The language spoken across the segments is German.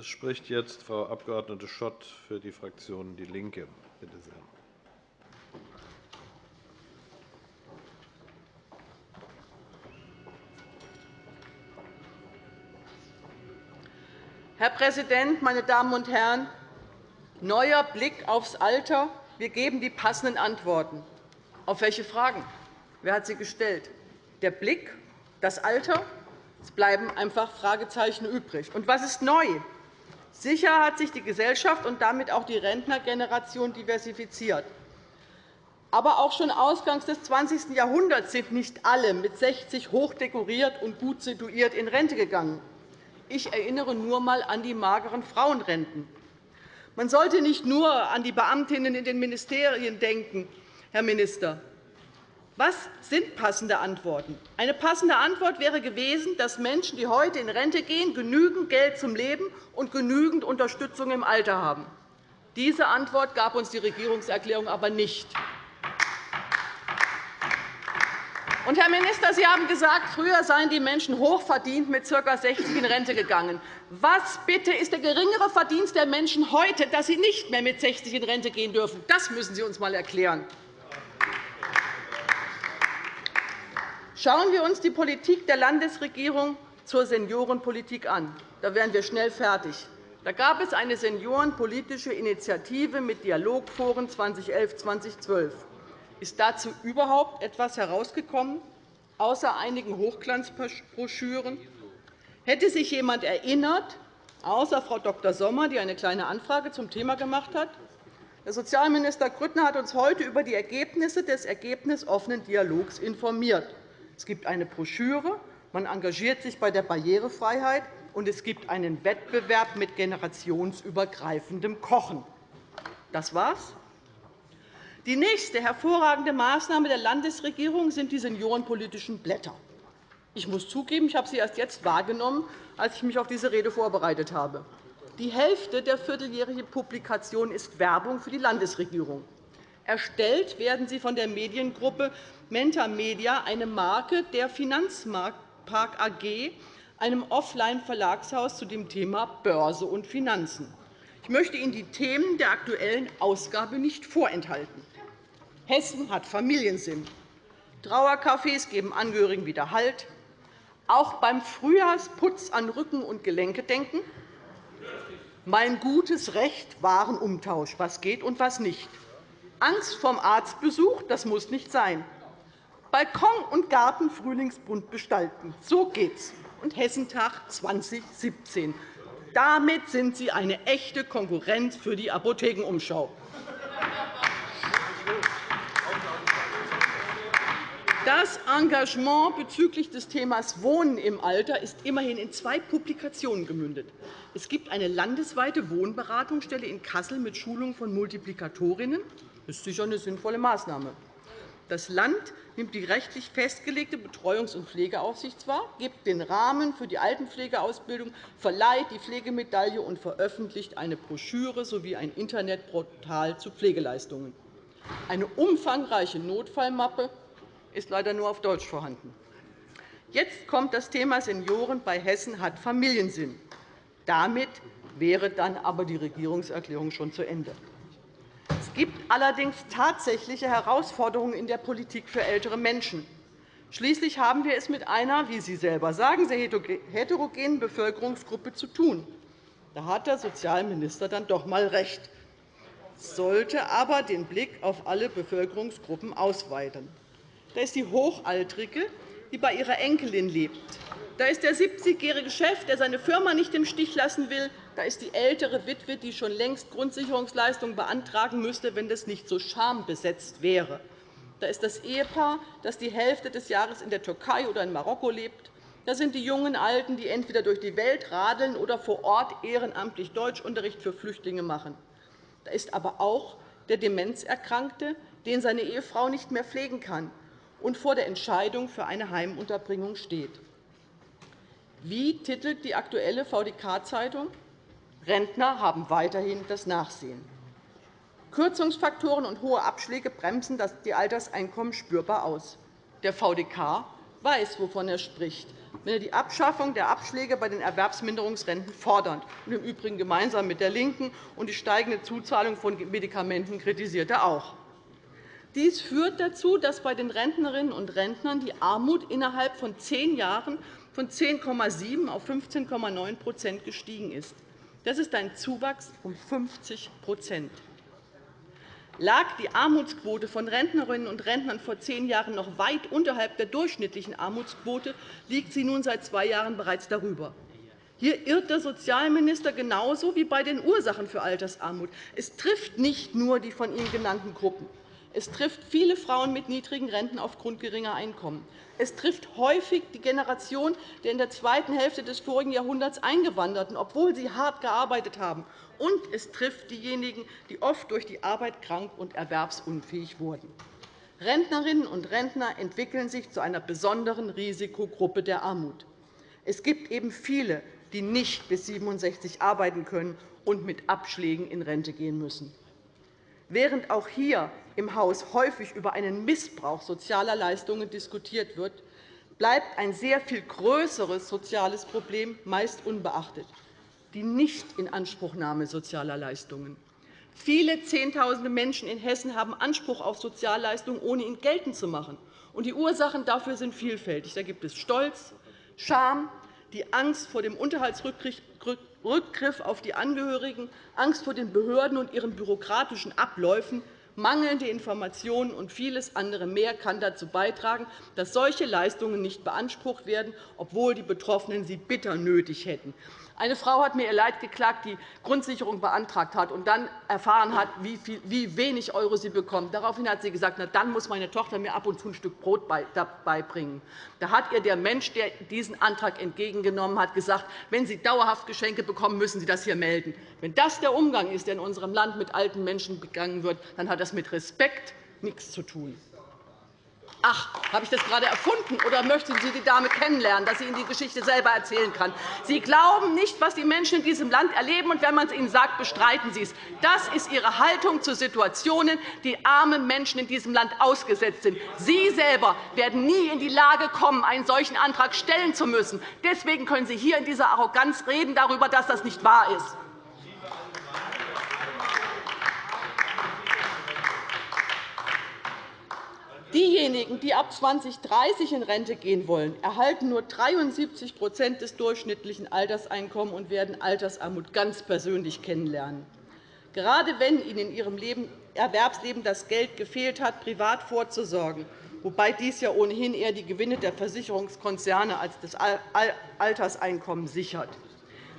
Es spricht jetzt Frau Abg. Schott für die Fraktion DIE LINKE. Bitte sehr. Herr Präsident, meine Damen und Herren! Neuer Blick aufs Alter. Wir geben die passenden Antworten. Auf welche Fragen? Wer hat sie gestellt? Der Blick, das Alter? Es bleiben einfach Fragezeichen übrig. Und was ist neu? Sicher hat sich die Gesellschaft und damit auch die Rentnergeneration diversifiziert. Aber auch schon ausgangs des 20. Jahrhunderts sind nicht alle mit 60 hochdekoriert und gut situiert in Rente gegangen. Ich erinnere nur einmal an die mageren Frauenrenten. Man sollte nicht nur an die Beamtinnen in den Ministerien denken, Herr Minister. Was sind passende Antworten? Eine passende Antwort wäre gewesen, dass Menschen, die heute in Rente gehen, genügend Geld zum Leben und genügend Unterstützung im Alter haben. Diese Antwort gab uns die Regierungserklärung aber nicht. Und, Herr Minister, Sie haben gesagt, früher seien die Menschen hochverdient mit ca. 60 in Rente gegangen. Was bitte ist der geringere Verdienst der Menschen heute, dass sie nicht mehr mit 60 in Rente gehen dürfen? Das müssen Sie uns einmal erklären. Schauen wir uns die Politik der Landesregierung zur Seniorenpolitik an. Da wären wir schnell fertig. Da gab es eine seniorenpolitische Initiative mit Dialogforen 2011-2012. Ist dazu überhaupt etwas herausgekommen, außer einigen Hochglanzbroschüren? Hätte sich jemand erinnert, außer Frau Dr. Sommer, die eine Kleine Anfrage zum Thema gemacht hat? Der Sozialminister Grüttner hat uns heute über die Ergebnisse des ergebnisoffenen Dialogs informiert. Es gibt eine Broschüre, man engagiert sich bei der Barrierefreiheit, und es gibt einen Wettbewerb mit generationsübergreifendem Kochen. Das war's. Die nächste hervorragende Maßnahme der Landesregierung sind die seniorenpolitischen Blätter. Ich muss zugeben, ich habe sie erst jetzt wahrgenommen, als ich mich auf diese Rede vorbereitet habe. Die Hälfte der vierteljährigen Publikation ist Werbung für die Landesregierung. Erstellt werden sie von der Mediengruppe Menta Media, eine Marke der Finanzmarktpark AG, einem Offline-Verlagshaus zu dem Thema Börse und Finanzen. Ich möchte Ihnen die Themen der aktuellen Ausgabe nicht vorenthalten. Hessen hat Familiensinn. Trauercafés geben Angehörigen wieder Halt. Auch beim Frühjahrsputz an Rücken und Gelenke denken. Mein gutes Recht, Warenumtausch, was geht und was nicht. Angst vom Arztbesuch, das muss nicht sein. Balkon und Garten frühlingsbunt gestalten, so geht's. Und Hessentag 2017. Damit sind Sie eine echte Konkurrenz für die Apothekenumschau. Das Engagement bezüglich des Themas Wohnen im Alter ist immerhin in zwei Publikationen gemündet. Es gibt eine landesweite Wohnberatungsstelle in Kassel mit Schulung von Multiplikatorinnen. Das ist sicher eine sinnvolle Maßnahme. Das Land nimmt die rechtlich festgelegte Betreuungs- und Pflegeaufsicht wahr, gibt den Rahmen für die Altenpflegeausbildung, verleiht die Pflegemedaille und veröffentlicht eine Broschüre sowie ein Internetportal zu Pflegeleistungen. Eine umfangreiche Notfallmappe ist leider nur auf Deutsch vorhanden. Jetzt kommt das Thema Senioren bei Hessen hat Familiensinn. Damit wäre dann aber die Regierungserklärung schon zu Ende. Es gibt allerdings tatsächliche Herausforderungen in der Politik für ältere Menschen. Schließlich haben wir es mit einer, wie Sie selber sagen, sehr heterogenen Bevölkerungsgruppe zu tun. Da hat der Sozialminister dann doch einmal recht, sollte aber den Blick auf alle Bevölkerungsgruppen ausweiten. Da ist die Hochaltrige, die bei ihrer Enkelin lebt. Da ist der 70-jährige Chef, der seine Firma nicht im Stich lassen will. Da ist die ältere Witwe, die schon längst Grundsicherungsleistungen beantragen müsste, wenn das nicht so schambesetzt wäre. Da ist das Ehepaar, das die Hälfte des Jahres in der Türkei oder in Marokko lebt. Da sind die jungen Alten, die entweder durch die Welt radeln oder vor Ort ehrenamtlich Deutschunterricht für Flüchtlinge machen. Da ist aber auch der Demenzerkrankte, den seine Ehefrau nicht mehr pflegen kann und vor der Entscheidung für eine Heimunterbringung steht. Wie titelt die aktuelle VDK-Zeitung? Rentner haben weiterhin das Nachsehen. Kürzungsfaktoren und hohe Abschläge bremsen die Alterseinkommen spürbar aus. Der VDK weiß, wovon er spricht. wenn er die Abschaffung der Abschläge bei den Erwerbsminderungsrenten fordert, und im Übrigen gemeinsam mit der LINKEN, und die steigende Zuzahlung von Medikamenten kritisiert er auch. Dies führt dazu, dass bei den Rentnerinnen und Rentnern die Armut innerhalb von zehn Jahren von 10,7 auf 15,9% gestiegen ist. Das ist ein Zuwachs um 50% Lag die Armutsquote von Rentnerinnen und Rentnern vor zehn Jahren noch weit unterhalb der durchschnittlichen Armutsquote, liegt sie nun seit zwei Jahren bereits darüber. Hier irrt der Sozialminister genauso wie bei den Ursachen für Altersarmut. Es trifft nicht nur die von ihm genannten Gruppen. Es trifft viele Frauen mit niedrigen Renten aufgrund geringer Einkommen. Es trifft häufig die Generation der in der zweiten Hälfte des vorigen Jahrhunderts Eingewanderten, obwohl sie hart gearbeitet haben und es trifft diejenigen, die oft durch die Arbeit krank und erwerbsunfähig wurden. Rentnerinnen und Rentner entwickeln sich zu einer besonderen Risikogruppe der Armut. Es gibt eben viele, die nicht bis 67 arbeiten können und mit Abschlägen in Rente gehen müssen. Während auch hier im Haus häufig über einen Missbrauch sozialer Leistungen diskutiert wird, bleibt ein sehr viel größeres soziales Problem meist unbeachtet die Nichtinanspruchnahme sozialer Leistungen. Viele Zehntausende Menschen in Hessen haben Anspruch auf Sozialleistungen, ohne ihn geltend zu machen. Die Ursachen dafür sind vielfältig. Da gibt es Stolz, Scham, die Angst vor dem Unterhaltsrückgriff auf die Angehörigen, Angst vor den Behörden und ihren bürokratischen Abläufen, mangelnde Informationen und vieles andere mehr kann dazu beitragen, dass solche Leistungen nicht beansprucht werden, obwohl die Betroffenen sie bitter nötig hätten. Eine Frau hat mir ihr Leid geklagt, die Grundsicherung beantragt hat und dann erfahren hat, wie wenig € sie bekommt. Daraufhin hat sie gesagt, Na, dann muss meine Tochter mir ab und zu ein Stück Brot beibringen. Da hat ihr der Mensch, der diesen Antrag entgegengenommen hat, gesagt, wenn Sie dauerhaft Geschenke bekommen, müssen Sie das hier melden. Wenn das der Umgang ist, der in unserem Land mit alten Menschen begangen wird, dann hat das mit Respekt nichts zu tun. Ach, habe ich das gerade erfunden, oder möchten Sie die Dame kennenlernen, dass sie Ihnen die Geschichte selber erzählen kann? Sie glauben nicht, was die Menschen in diesem Land erleben, und wenn man es ihnen sagt, bestreiten Sie es. Das ist Ihre Haltung zu Situationen, die arme Menschen in diesem Land ausgesetzt sind. Sie selber werden nie in die Lage kommen, einen solchen Antrag stellen zu müssen. Deswegen können Sie hier in dieser Arroganz reden darüber, dass das nicht wahr ist. Diejenigen, die ab 2030 in Rente gehen wollen, erhalten nur 73% des durchschnittlichen Alterseinkommens und werden Altersarmut ganz persönlich kennenlernen. Gerade wenn ihnen in ihrem Erwerbsleben das Geld gefehlt hat, privat vorzusorgen, wobei dies ja ohnehin eher die Gewinne der Versicherungskonzerne als das Alterseinkommen sichert.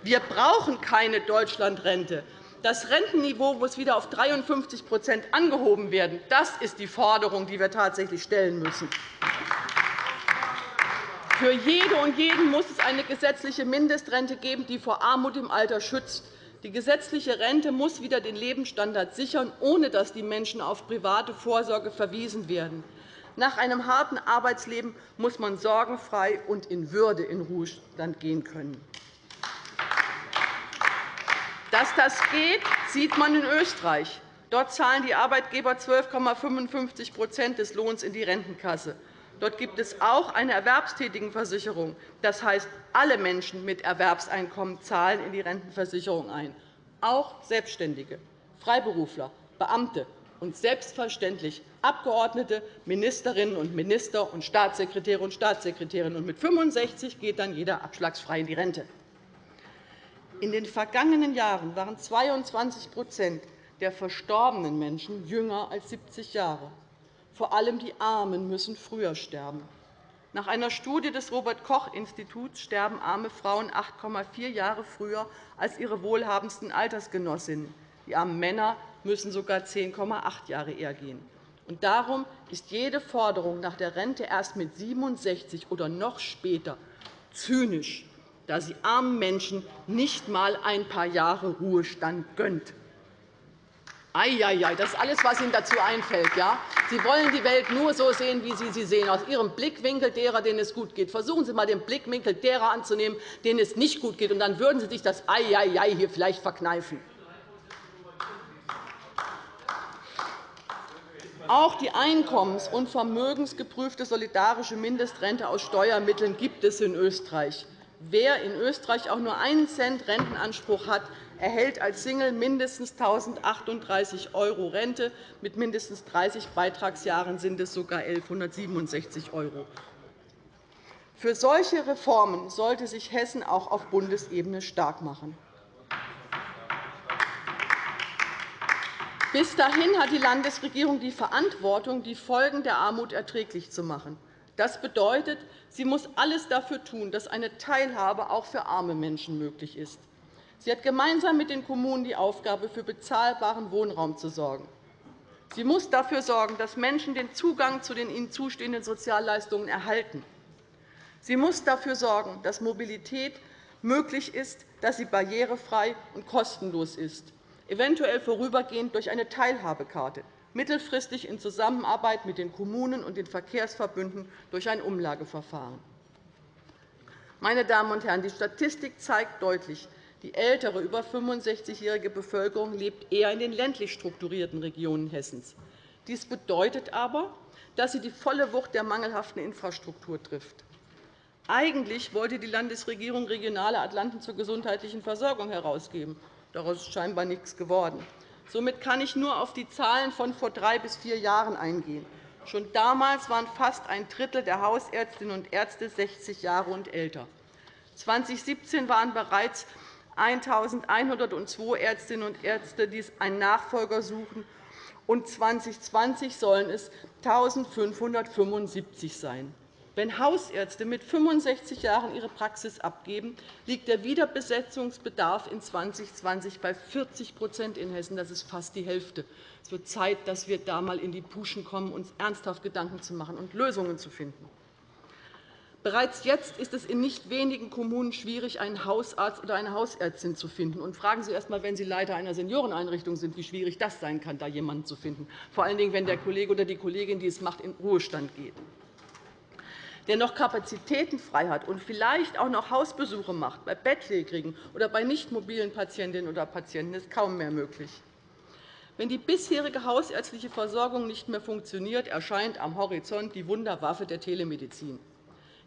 Wir brauchen keine Deutschlandrente, das Rentenniveau muss wieder auf 53% angehoben werden. Das ist die Forderung, die wir tatsächlich stellen müssen. Für jede und jeden muss es eine gesetzliche Mindestrente geben, die vor Armut im Alter schützt. Die gesetzliche Rente muss wieder den Lebensstandard sichern, ohne dass die Menschen auf private Vorsorge verwiesen werden. Nach einem harten Arbeitsleben muss man sorgenfrei und in Würde in Ruhestand gehen können. Dass das geht, sieht man in Österreich. Dort zahlen die Arbeitgeber 12,55% des Lohns in die Rentenkasse. Dort gibt es auch eine Erwerbstätigenversicherung. Das heißt, alle Menschen mit Erwerbseinkommen zahlen in die Rentenversicherung ein, auch Selbstständige, Freiberufler, Beamte und selbstverständlich Abgeordnete, Ministerinnen und Minister und Staatssekretäre und Staatssekretärinnen. Mit 65 geht dann jeder abschlagsfrei in die Rente. In den vergangenen Jahren waren 22% der verstorbenen Menschen jünger als 70 Jahre. Vor allem die Armen müssen früher sterben. Nach einer Studie des Robert-Koch-Instituts sterben arme Frauen 8,4 Jahre früher als ihre wohlhabendsten Altersgenossinnen. Die armen Männer müssen sogar 10,8 Jahre eher gehen. Und darum ist jede Forderung nach der Rente erst mit 67 oder noch später zynisch da sie armen Menschen nicht einmal ein paar Jahre Ruhestand gönnt. Eieiei, das ist alles, was Ihnen dazu einfällt. Ja? Sie wollen die Welt nur so sehen, wie Sie sie sehen, aus Ihrem Blickwinkel derer, denen es gut geht. Versuchen Sie einmal, den Blickwinkel derer anzunehmen, denen es nicht gut geht, und dann würden Sie sich das Eieiei hier vielleicht verkneifen. Auch die einkommens- und vermögensgeprüfte solidarische Mindestrente aus Steuermitteln gibt es in Österreich. Wer in Österreich auch nur einen Cent Rentenanspruch hat, erhält als Single mindestens 1.038 € Rente. Mit mindestens 30 Beitragsjahren sind es sogar 1.167 €. Für solche Reformen sollte sich Hessen auch auf Bundesebene stark machen. Bis dahin hat die Landesregierung die Verantwortung, die Folgen der Armut erträglich zu machen. Das bedeutet, sie muss alles dafür tun, dass eine Teilhabe auch für arme Menschen möglich ist. Sie hat gemeinsam mit den Kommunen die Aufgabe, für bezahlbaren Wohnraum zu sorgen. Sie muss dafür sorgen, dass Menschen den Zugang zu den ihnen zustehenden Sozialleistungen erhalten. Sie muss dafür sorgen, dass Mobilität möglich ist, dass sie barrierefrei und kostenlos ist eventuell vorübergehend durch eine Teilhabekarte, mittelfristig in Zusammenarbeit mit den Kommunen und den Verkehrsverbünden durch ein Umlageverfahren. Meine Damen und Herren, die Statistik zeigt deutlich, die ältere, über 65-jährige Bevölkerung lebt eher in den ländlich strukturierten Regionen Hessens. Dies bedeutet aber, dass sie die volle Wucht der mangelhaften Infrastruktur trifft. Eigentlich wollte die Landesregierung regionale Atlanten zur gesundheitlichen Versorgung herausgeben. Daraus ist scheinbar nichts geworden. Somit kann ich nur auf die Zahlen von vor drei bis vier Jahren eingehen. Schon damals waren fast ein Drittel der Hausärztinnen und Ärzte 60 Jahre und älter. 2017 waren bereits 1.102 Ärztinnen und Ärzte, die einen Nachfolger suchen, und 2020 sollen es 1.575 sein. Wenn Hausärzte mit 65 Jahren ihre Praxis abgeben, liegt der Wiederbesetzungsbedarf in 2020 bei 40% in Hessen. Das ist fast die Hälfte. Es wird Zeit, dass wir da einmal in die Puschen kommen, uns ernsthaft Gedanken zu machen und Lösungen zu finden. Bereits jetzt ist es in nicht wenigen Kommunen schwierig, einen Hausarzt oder eine Hausärztin zu finden. Und fragen Sie erst einmal, wenn Sie Leiter einer Senioreneinrichtung sind, wie schwierig das sein kann, da jemanden zu finden, vor allen Dingen, wenn der Kollege oder die Kollegin, die es macht, in Ruhestand geht der noch Kapazitäten frei hat und vielleicht auch noch Hausbesuche macht, bei Bettlägerigen oder bei nicht mobilen Patientinnen oder Patienten, ist kaum mehr möglich. Wenn die bisherige hausärztliche Versorgung nicht mehr funktioniert, erscheint am Horizont die Wunderwaffe der Telemedizin.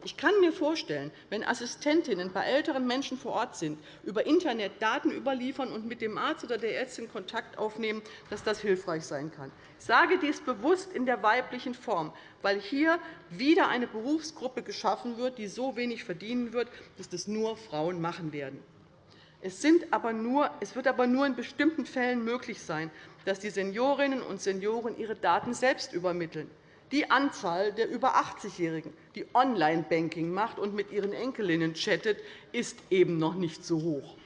Ich kann mir vorstellen, wenn Assistentinnen bei älteren Menschen vor Ort sind, über Internet Daten überliefern und mit dem Arzt oder der Ärztin Kontakt aufnehmen, dass das hilfreich sein kann. Ich sage dies bewusst in der weiblichen Form, weil hier wieder eine Berufsgruppe geschaffen wird, die so wenig verdienen wird, dass das nur Frauen machen werden. Es, nur, es wird aber nur in bestimmten Fällen möglich sein, dass die Seniorinnen und Senioren ihre Daten selbst übermitteln. Die Anzahl der über 80-Jährigen, die Online-Banking macht und mit ihren Enkelinnen chattet, ist eben noch nicht so hoch.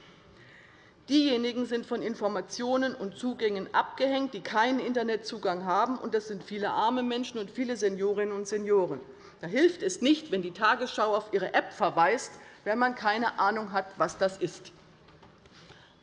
Diejenigen sind von Informationen und Zugängen abgehängt, die keinen Internetzugang haben. und Das sind viele arme Menschen und viele Seniorinnen und Senioren. Da hilft es nicht, wenn die Tagesschau auf ihre App verweist, wenn man keine Ahnung hat, was das ist.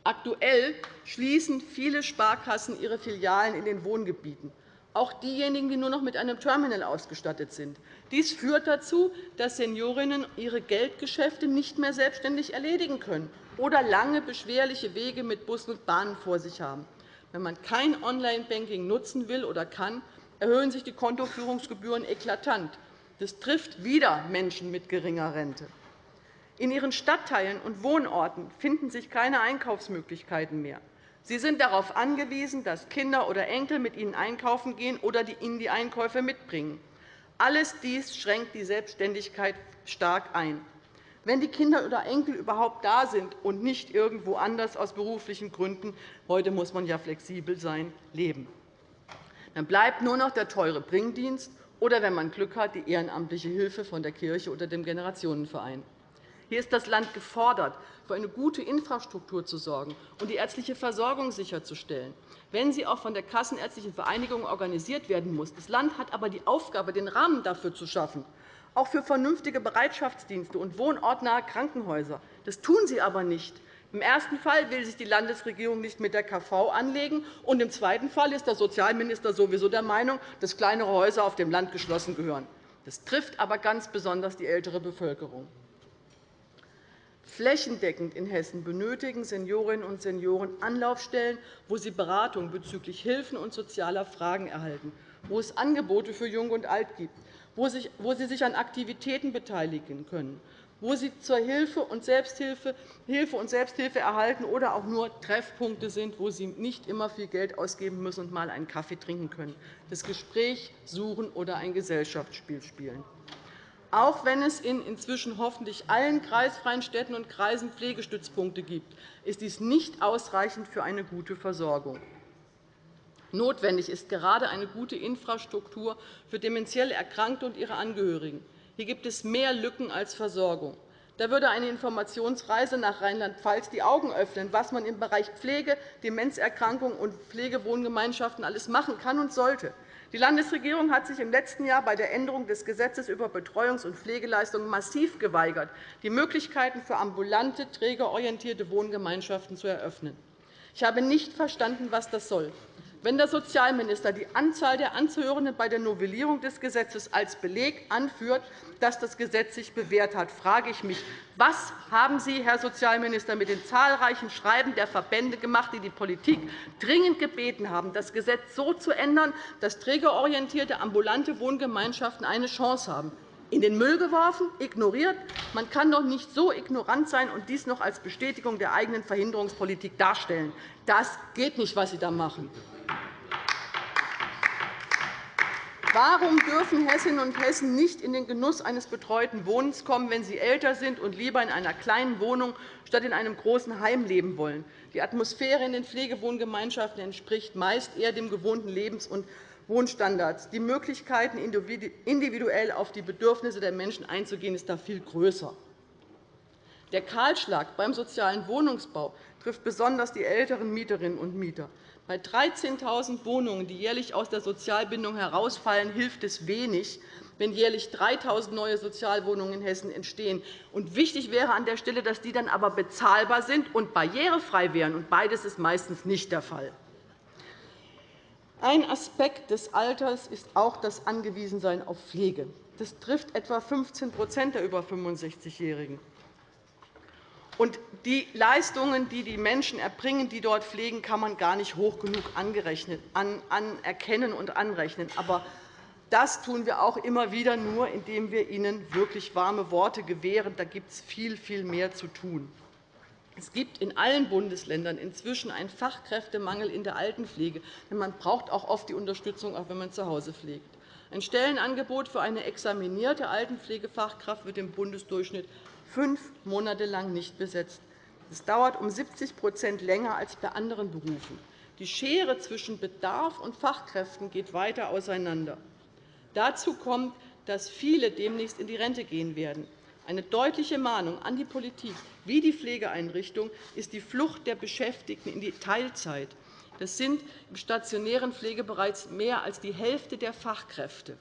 Aktuell schließen viele Sparkassen ihre Filialen in den Wohngebieten auch diejenigen, die nur noch mit einem Terminal ausgestattet sind. Dies führt dazu, dass Seniorinnen ihre Geldgeschäfte nicht mehr selbstständig erledigen können oder lange, beschwerliche Wege mit Bussen und Bahnen vor sich haben. Wenn man kein Online-Banking nutzen will oder kann, erhöhen sich die Kontoführungsgebühren eklatant. Das trifft wieder Menschen mit geringer Rente. In ihren Stadtteilen und Wohnorten finden sich keine Einkaufsmöglichkeiten mehr. Sie sind darauf angewiesen, dass Kinder oder Enkel mit ihnen einkaufen gehen oder ihnen die Einkäufe mitbringen. Alles dies schränkt die Selbstständigkeit stark ein. Wenn die Kinder oder Enkel überhaupt da sind und nicht irgendwo anders aus beruflichen Gründen – heute muss man ja flexibel sein – leben. Dann bleibt nur noch der teure Bringdienst oder, wenn man Glück hat, die ehrenamtliche Hilfe von der Kirche oder dem Generationenverein. Hier ist das Land gefordert, für eine gute Infrastruktur zu sorgen und die ärztliche Versorgung sicherzustellen, wenn sie auch von der Kassenärztlichen Vereinigung organisiert werden muss. Das Land hat aber die Aufgabe, den Rahmen dafür zu schaffen, auch für vernünftige Bereitschaftsdienste und wohnortnahe Krankenhäuser. Das tun sie aber nicht. Im ersten Fall will sich die Landesregierung nicht mit der KV anlegen, und im zweiten Fall ist der Sozialminister sowieso der Meinung, dass kleinere Häuser auf dem Land geschlossen gehören. Das trifft aber ganz besonders die ältere Bevölkerung. Flächendeckend in Hessen benötigen Seniorinnen und Senioren Anlaufstellen, wo sie Beratung bezüglich Hilfen und sozialer Fragen erhalten, wo es Angebote für Jung und Alt gibt, wo sie sich an Aktivitäten beteiligen können, wo sie zur Hilfe und Selbsthilfe, Hilfe und Selbsthilfe erhalten oder auch nur Treffpunkte sind, wo sie nicht immer viel Geld ausgeben müssen und mal einen Kaffee trinken können, das Gespräch suchen oder ein Gesellschaftsspiel spielen. Auch wenn es in inzwischen hoffentlich allen kreisfreien Städten und Kreisen Pflegestützpunkte gibt, ist dies nicht ausreichend für eine gute Versorgung. Notwendig ist gerade eine gute Infrastruktur für dementiell Erkrankte und ihre Angehörigen. Hier gibt es mehr Lücken als Versorgung. Da würde eine Informationsreise nach Rheinland-Pfalz die Augen öffnen, was man im Bereich Pflege, Demenzerkrankungen und Pflegewohngemeinschaften alles machen kann und sollte. Die Landesregierung hat sich im letzten Jahr bei der Änderung des Gesetzes über Betreuungs- und Pflegeleistungen massiv geweigert, die Möglichkeiten für ambulante, trägerorientierte Wohngemeinschaften zu eröffnen. Ich habe nicht verstanden, was das soll. Wenn der Sozialminister die Anzahl der Anzuhörenden bei der Novellierung des Gesetzes als Beleg anführt, dass das Gesetz sich bewährt hat, frage ich mich, was haben Sie, Herr Sozialminister, mit den zahlreichen Schreiben der Verbände gemacht, die die Politik dringend gebeten haben, das Gesetz so zu ändern, dass trägerorientierte ambulante Wohngemeinschaften eine Chance haben? in den Müll geworfen, ignoriert. Man kann doch nicht so ignorant sein und dies noch als Bestätigung der eigenen Verhinderungspolitik darstellen. Das geht nicht, was Sie da machen. Warum dürfen Hessinnen und Hessen nicht in den Genuss eines betreuten Wohnens kommen, wenn sie älter sind und lieber in einer kleinen Wohnung statt in einem großen Heim leben wollen? Die Atmosphäre in den Pflegewohngemeinschaften entspricht meist eher dem gewohnten Lebens- und Wohnstandards. Die Möglichkeiten, individuell auf die Bedürfnisse der Menschen einzugehen, ist da viel größer. Der Kahlschlag beim sozialen Wohnungsbau trifft besonders die älteren Mieterinnen und Mieter. Bei 13.000 Wohnungen, die jährlich aus der Sozialbindung herausfallen, hilft es wenig, wenn jährlich 3.000 neue Sozialwohnungen in Hessen entstehen. Und wichtig wäre an der Stelle, dass die dann aber bezahlbar sind und barrierefrei wären. Und beides ist meistens nicht der Fall. Ein Aspekt des Alters ist auch das Angewiesensein auf Pflege. Das trifft etwa 15% der über 65-Jährigen. Und die Leistungen, die die Menschen erbringen, die dort pflegen, kann man gar nicht hoch genug anerkennen und anrechnen. Aber das tun wir auch immer wieder nur, indem wir ihnen wirklich warme Worte gewähren. Da gibt es viel, viel mehr zu tun. Es gibt in allen Bundesländern inzwischen einen Fachkräftemangel in der Altenpflege. Denn man braucht auch oft die Unterstützung, auch wenn man zu Hause pflegt. Ein Stellenangebot für eine examinierte Altenpflegefachkraft wird im Bundesdurchschnitt fünf Monate lang nicht besetzt. Das dauert um 70% länger als bei anderen Berufen. Die Schere zwischen Bedarf und Fachkräften geht weiter auseinander. Dazu kommt, dass viele demnächst in die Rente gehen werden. Eine deutliche Mahnung an die Politik wie die Pflegeeinrichtungen ist die Flucht der Beschäftigten in die Teilzeit. Das sind im stationären Pflegebereich mehr als die Hälfte der Fachkräfte.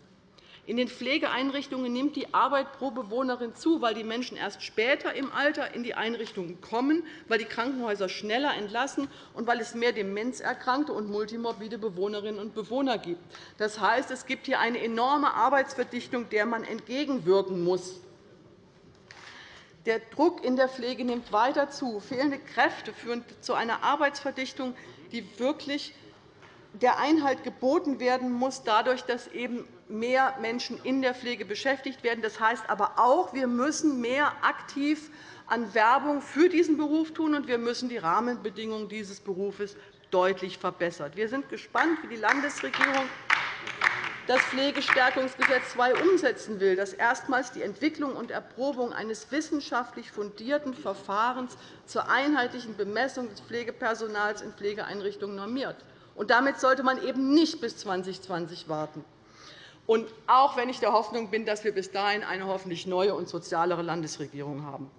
In den Pflegeeinrichtungen nimmt die Arbeit pro Bewohnerin zu, weil die Menschen erst später im Alter in die Einrichtungen kommen, weil die Krankenhäuser schneller entlassen und weil es mehr demenzerkrankte und multimorbide Bewohnerinnen und Bewohner gibt. Das heißt, es gibt hier eine enorme Arbeitsverdichtung, der man entgegenwirken muss. Der Druck in der Pflege nimmt weiter zu. Fehlende Kräfte führen zu einer Arbeitsverdichtung, die wirklich der Einhalt geboten werden muss, dadurch, dass eben mehr Menschen in der Pflege beschäftigt werden. Das heißt aber auch, wir müssen mehr aktiv an Werbung für diesen Beruf tun, und wir müssen die Rahmenbedingungen dieses Berufes deutlich verbessern. Wir sind gespannt, wie die Landesregierung das Pflegestärkungsgesetz II umsetzen will, das erstmals die Entwicklung und Erprobung eines wissenschaftlich fundierten Verfahrens zur einheitlichen Bemessung des Pflegepersonals in Pflegeeinrichtungen normiert. Damit sollte man eben nicht bis 2020 warten. Und auch wenn ich der Hoffnung bin, dass wir bis dahin eine hoffentlich neue und sozialere Landesregierung haben.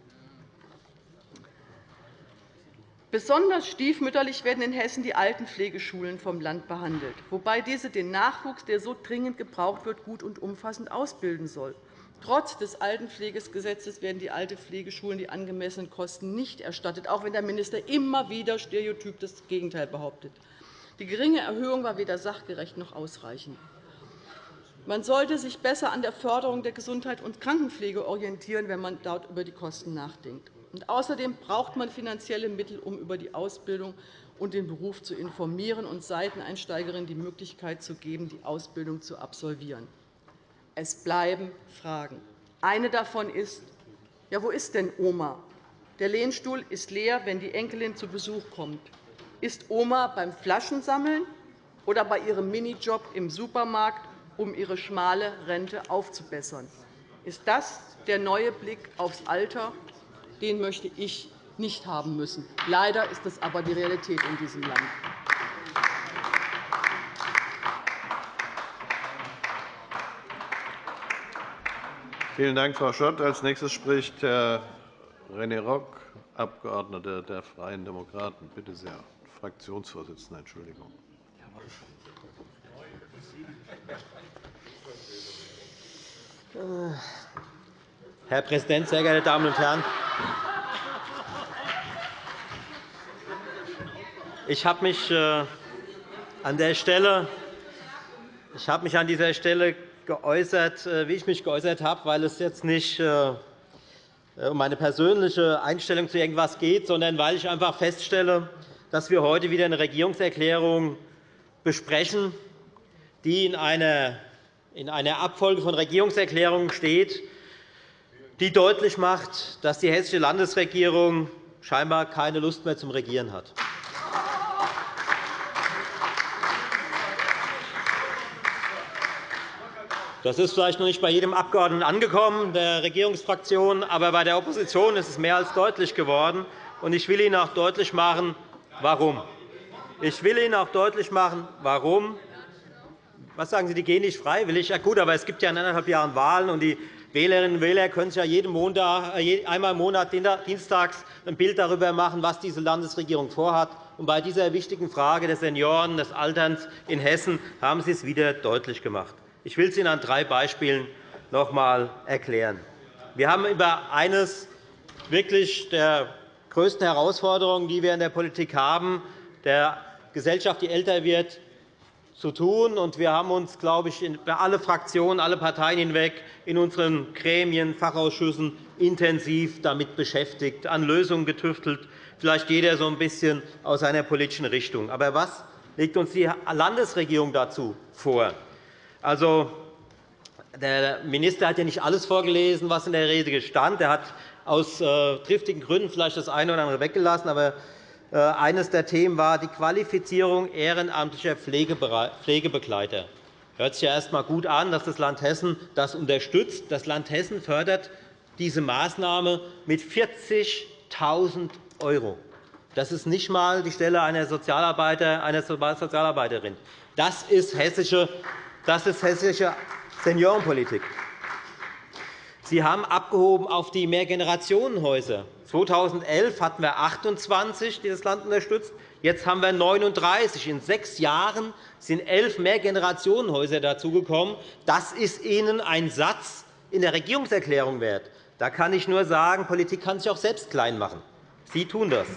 Besonders stiefmütterlich werden in Hessen die Altenpflegeschulen vom Land behandelt, wobei diese den Nachwuchs, der so dringend gebraucht wird, gut und umfassend ausbilden soll. Trotz des Altenpflegegesetzes werden die Altenpflegeschulen die angemessenen Kosten nicht erstattet, auch wenn der Minister immer wieder stereotyp das Gegenteil behauptet. Die geringe Erhöhung war weder sachgerecht noch ausreichend. Man sollte sich besser an der Förderung der Gesundheit und Krankenpflege orientieren, wenn man dort über die Kosten nachdenkt. Und außerdem braucht man finanzielle Mittel, um über die Ausbildung und den Beruf zu informieren und Seiteneinsteigerinnen die Möglichkeit zu geben, die Ausbildung zu absolvieren. Es bleiben Fragen. Eine davon ist, ja, wo ist denn Oma? Der Lehnstuhl ist leer, wenn die Enkelin zu Besuch kommt. Ist Oma beim Flaschensammeln oder bei ihrem Minijob im Supermarkt, um ihre schmale Rente aufzubessern? Ist das der neue Blick aufs Alter? Den möchte ich nicht haben müssen. Leider ist das aber die Realität in diesem Land. Vielen Dank, Frau Schott. – Als nächstes spricht Herr René Rock, Abgeordneter der Freien Demokraten. Bitte sehr. Fraktionsvorsitzender, Entschuldigung. Herr Präsident, sehr geehrte Damen und Herren! Ich habe mich äh, an der Stelle ich habe mich an dieser Stelle geäußert, äh, wie ich mich geäußert habe, weil es jetzt nicht äh, um meine persönliche Einstellung zu irgendwas geht, sondern weil ich einfach feststelle, dass wir heute wieder eine Regierungserklärung besprechen, die in einer in einer Abfolge von Regierungserklärungen steht, die deutlich macht, dass die Hessische Landesregierung scheinbar keine Lust mehr zum Regieren hat. Das ist vielleicht noch nicht bei jedem Abgeordneten angekommen der Regierungsfraktion, aber bei der Opposition ist es mehr als deutlich geworden. Ich will Ihnen auch deutlich machen, warum. Ich will Ihnen auch deutlich machen, warum was sagen Sie, die gehen nicht freiwillig? Ja, gut, aber es gibt ja in anderthalb Jahren Wahlen, und die Wählerinnen und Wähler können sich ja jeden Montag, äh, einmal im Monat dienstags ein Bild darüber machen, was diese Landesregierung vorhat. Und bei dieser wichtigen Frage des Senioren, des Alterns in Hessen haben Sie es wieder deutlich gemacht. Ich will es Ihnen an drei Beispielen noch einmal erklären. Wir haben über eines wirklich der größten Herausforderungen, die wir in der Politik haben, der Gesellschaft, die älter wird, zu tun. Wir haben uns, glaube ich, bei alle Fraktionen, alle Parteien hinweg in unseren Gremien, Fachausschüssen intensiv damit beschäftigt, an Lösungen getüftelt, vielleicht jeder so ein bisschen aus seiner politischen Richtung. Aber was legt uns die Landesregierung dazu vor? Also, der Minister hat ja nicht alles vorgelesen, was in der Rede stand. Er hat aus äh, triftigen Gründen vielleicht das eine oder andere weggelassen. Aber eines der Themen war die Qualifizierung ehrenamtlicher Pflegebegleiter. Hört sich ja erst einmal gut an, dass das Land Hessen das unterstützt. Das Land Hessen fördert diese Maßnahme mit 40.000 €. Das ist nicht einmal die Stelle einer, Sozialarbeiter, einer Sozialarbeiterin. Das ist hessische, das ist hessische Seniorenpolitik. Sie haben abgehoben auf die Mehrgenerationenhäuser. 2011 hatten wir 28, die das Land unterstützt. Jetzt haben wir 39. In sechs Jahren sind elf Mehrgenerationenhäuser dazugekommen. Das ist Ihnen ein Satz in der Regierungserklärung wert. Da kann ich nur sagen, Politik kann sich auch selbst klein machen. Sie tun das.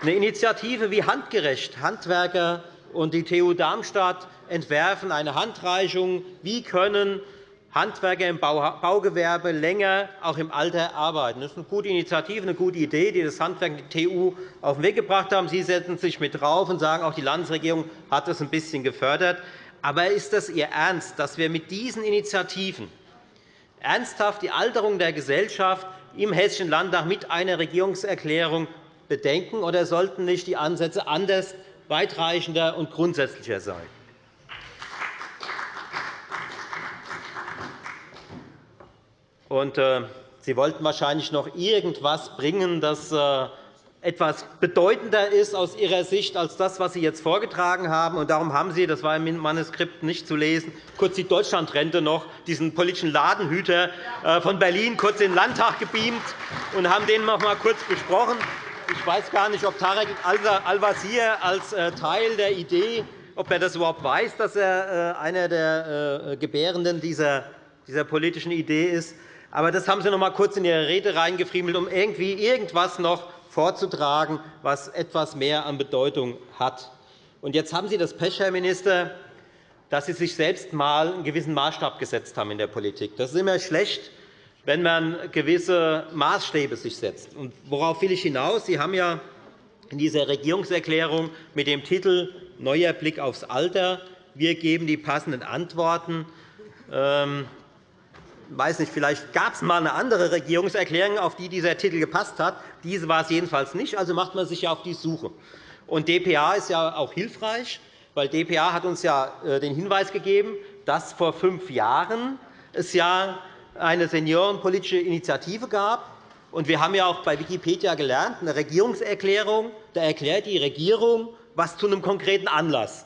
Eine Initiative wie Handgerecht, Handwerker und die TU Darmstadt entwerfen eine Handreichung. Wie können Handwerker im Baugewerbe länger auch im Alter arbeiten. Das ist eine gute Initiative, eine gute Idee, die das Handwerk und die TU auf den Weg gebracht haben. Sie setzen sich mit drauf und sagen, auch die Landesregierung hat das ein bisschen gefördert. Aber ist das Ihr Ernst, dass wir mit diesen Initiativen ernsthaft die Alterung der Gesellschaft im Hessischen Landtag mit einer Regierungserklärung bedenken, oder sollten nicht die Ansätze anders, weitreichender und grundsätzlicher sein? Und, äh, Sie wollten wahrscheinlich noch irgendetwas bringen, das äh, etwas bedeutender ist aus Ihrer Sicht als das, was Sie jetzt vorgetragen haben. Und darum haben Sie, das war im Manuskript nicht zu lesen, kurz die Deutschlandrente noch, diesen politischen Ladenhüter äh, von Berlin kurz in den Landtag gebeamt und haben den noch einmal kurz besprochen. Ich weiß gar nicht, ob Tarek Al-Wazir als Teil der Idee, ob er das überhaupt weiß, dass er einer der Gebärenden dieser politischen Idee ist. Aber das haben Sie noch einmal kurz in Ihre Rede reingefriemelt, um irgendwie irgendwas noch vorzutragen, was etwas mehr an Bedeutung hat. Und jetzt haben Sie das Pech, Herr Minister, dass Sie sich selbst einmal einen gewissen Maßstab gesetzt haben in der Politik. Das ist immer schlecht, wenn man gewisse Maßstäbe sich setzt. Und worauf will ich hinaus? Sie haben ja in dieser Regierungserklärung mit dem Titel Neuer Blick aufs Alter wir geben die passenden Antworten. Weiß nicht, vielleicht gab es einmal eine andere Regierungserklärung, auf die dieser Titel gepasst hat. Diese war es jedenfalls nicht. Also macht man sich ja auf die Suche. Und dpa ist ja auch hilfreich, weil dpa hat uns ja äh, den Hinweis gegeben, dass vor fünf Jahren es ja eine seniorenpolitische Initiative gab. Und wir haben ja auch bei Wikipedia gelernt, eine Regierungserklärung, da erklärt die Regierung, was zu einem konkreten Anlass.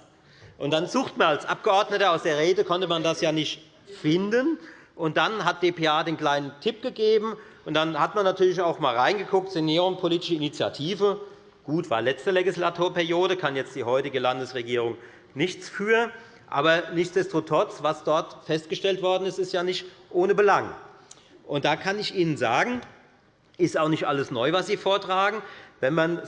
Und dann sucht man als Abgeordneter aus der Rede konnte man das ja nicht finden. Und dann hat dpa den kleinen Tipp gegeben. Und dann hat man natürlich auch einmal reingeguckt, Seniorenpolitische Initiative. Gut, war letzte Legislaturperiode, kann jetzt die heutige Landesregierung nichts für. Aber nichtsdestotrotz, was dort festgestellt worden ist, ist ja nicht ohne Belang. Und da kann ich Ihnen sagen, ist auch nicht alles neu, was Sie vortragen. Wenn man,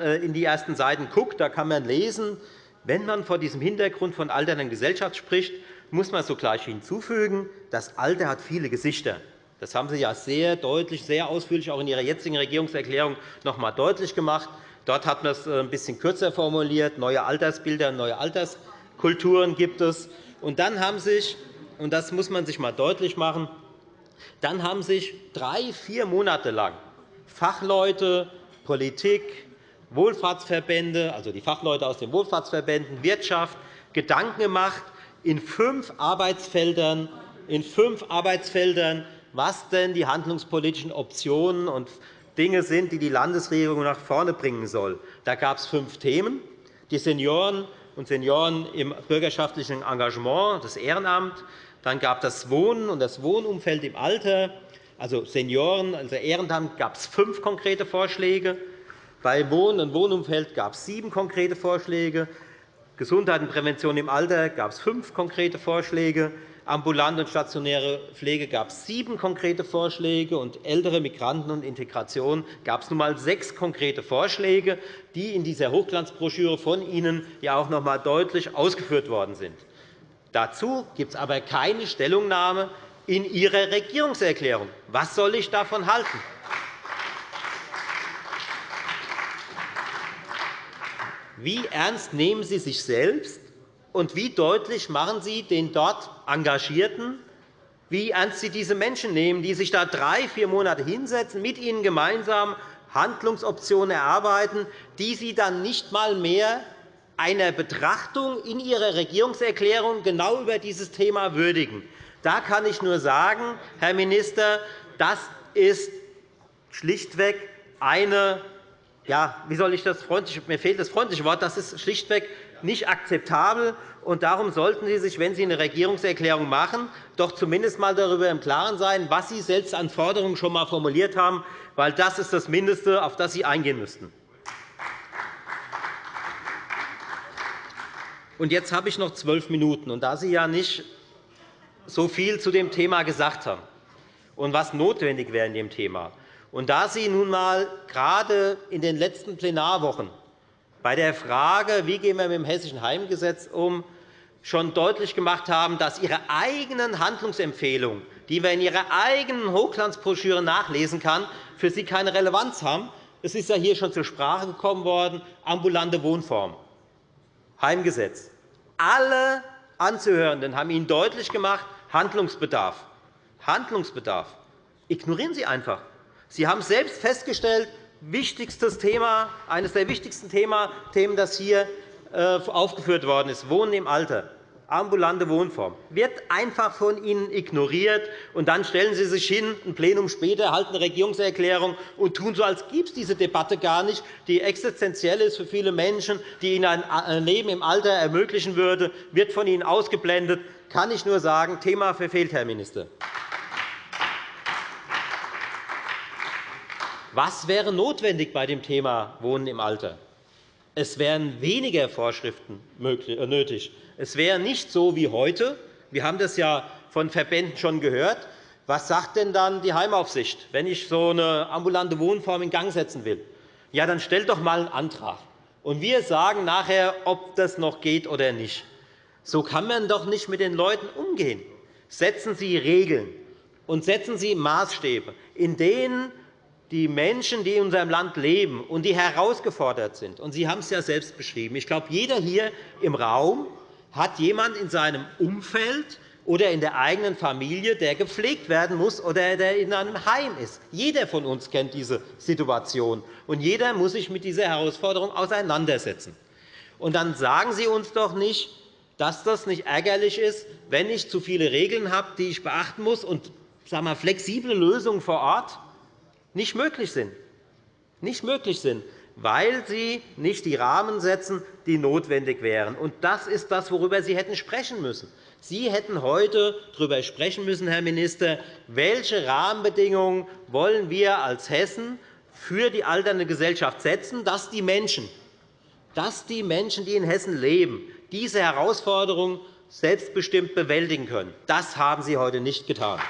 äh, in die ersten Seiten guckt, da kann man lesen, wenn man vor diesem Hintergrund von alternden Gesellschaft spricht, muss man sogleich hinzufügen, das Alter hat viele Gesichter. Das haben Sie ja sehr deutlich, sehr ausführlich auch in Ihrer jetzigen Regierungserklärung noch einmal deutlich gemacht. Dort hat man es äh, ein bisschen kürzer formuliert. Neue Altersbilder, neue Alterskulturen gibt es. Und dann haben sich, und das muss man sich einmal deutlich machen, dann haben sich drei, vier Monate lang Fachleute, Politik, Wohlfahrtsverbände, also die Fachleute aus den Wohlfahrtsverbänden, Wirtschaft, Gedanken gemacht in fünf Arbeitsfeldern, in fünf Arbeitsfeldern was denn die handlungspolitischen Optionen und Dinge sind, die die Landesregierung nach vorne bringen soll. Da gab es fünf Themen. Die Senioren und Senioren im bürgerschaftlichen Engagement, das Ehrenamt. Dann gab es das Wohnen und das Wohnumfeld im Alter. Also Senioren, also Ehrenamt gab es fünf konkrete Vorschläge. Bei Wohnen und Wohnumfeld gab es sieben konkrete Vorschläge. Gesundheit und Prävention im Alter gab es fünf konkrete Vorschläge. Ambulante und stationäre Pflege gab es sieben konkrete Vorschläge, und ältere Migranten und Integration gab es nun einmal sechs konkrete Vorschläge, die in dieser Hochglanzbroschüre von Ihnen ja auch noch einmal deutlich ausgeführt worden sind. Dazu gibt es aber keine Stellungnahme in Ihrer Regierungserklärung. Was soll ich davon halten? Wie ernst nehmen Sie sich selbst, und wie deutlich machen Sie den dort Engagierten, wie ernst Sie diese Menschen nehmen, die sich da drei, vier Monate hinsetzen, mit Ihnen gemeinsam Handlungsoptionen erarbeiten, die Sie dann nicht einmal mehr einer Betrachtung in Ihrer Regierungserklärung genau über dieses Thema würdigen. Da kann ich nur sagen, Herr Minister, das ist schlichtweg eine ja, wie soll ich das freundlich, mir fehlt das freundliche Wort, das ist schlichtweg nicht akzeptabel. Und darum sollten Sie sich, wenn Sie eine Regierungserklärung machen, doch zumindest einmal darüber im Klaren sein, was Sie selbst an Forderungen schon einmal formuliert haben, weil das ist das Mindeste, auf das Sie eingehen müssten. Und jetzt habe ich noch zwölf Minuten. Und da Sie ja nicht so viel zu dem Thema gesagt haben und was notwendig wäre in dem Thema, und da Sie nun einmal gerade in den letzten Plenarwochen bei der Frage, wie gehen wir mit dem Hessischen Heimgesetz um, schon deutlich gemacht haben, dass Ihre eigenen Handlungsempfehlungen, die man in Ihrer eigenen Hochglanzbroschüre nachlesen kann, für Sie keine Relevanz haben. Es ist ja hier schon zur Sprache gekommen worden, ambulante Wohnform, Heimgesetz. Alle Anzuhörenden haben Ihnen deutlich gemacht, Handlungsbedarf. Handlungsbedarf. Ignorieren Sie einfach. Sie haben selbst festgestellt, wichtigstes Thema, eines der wichtigsten Themen, das hier äh, aufgeführt worden ist, Wohnen im Alter, ambulante Wohnform, wird einfach von Ihnen ignoriert. Und dann stellen Sie sich hin, ein Plenum später, halten eine Regierungserklärung und tun so, als gäbe es diese Debatte gar nicht, die existenziell ist für viele Menschen, die ihnen ein Leben im Alter ermöglichen würde, wird von Ihnen ausgeblendet. Kann ich nur sagen, Thema verfehlt, Herr Minister. Was wäre notwendig bei dem Thema Wohnen im Alter? Es wären weniger Vorschriften äh, nötig. Es wäre nicht so wie heute. Wir haben das ja von Verbänden schon gehört. Was sagt denn dann die Heimaufsicht, wenn ich so eine ambulante Wohnform in Gang setzen will? Ja, dann stellt doch einmal einen Antrag. Und wir sagen nachher, ob das noch geht oder nicht. So kann man doch nicht mit den Leuten umgehen. Setzen Sie Regeln. und setzen Sie Maßstäbe, in denen die Menschen, die in unserem Land leben und die herausgefordert sind, und Sie haben es ja selbst beschrieben, ich glaube, jeder hier im Raum hat jemanden in seinem Umfeld oder in der eigenen Familie, der gepflegt werden muss oder der in einem Heim ist. Jeder von uns kennt diese Situation, und jeder muss sich mit dieser Herausforderung auseinandersetzen. Und dann sagen Sie uns doch nicht, dass das nicht ärgerlich ist, wenn ich zu viele Regeln habe, die ich beachten muss und sagen wir, flexible Lösungen vor Ort nicht möglich sind. Nicht möglich sind, weil sie nicht die Rahmen setzen, die notwendig wären. Und das ist das, worüber Sie hätten sprechen müssen. Sie hätten heute darüber sprechen müssen, Herr Minister, welche Rahmenbedingungen wollen wir als Hessen für die alternde Gesellschaft setzen, dass die Menschen, dass die Menschen, die in Hessen leben, diese Herausforderung selbstbestimmt bewältigen können. Das haben Sie heute nicht getan.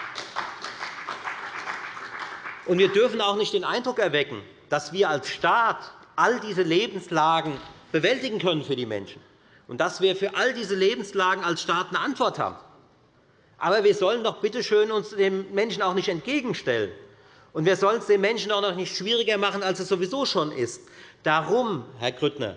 Wir dürfen auch nicht den Eindruck erwecken, dass wir als Staat all diese Lebenslagen bewältigen können für die Menschen und dass wir für all diese Lebenslagen als Staat eine Antwort haben. Aber wir sollen doch bitte schön uns den Menschen auch nicht entgegenstellen. Und wir sollen es den Menschen auch noch nicht schwieriger machen, als es sowieso schon ist. Darum, Herr Grüttner,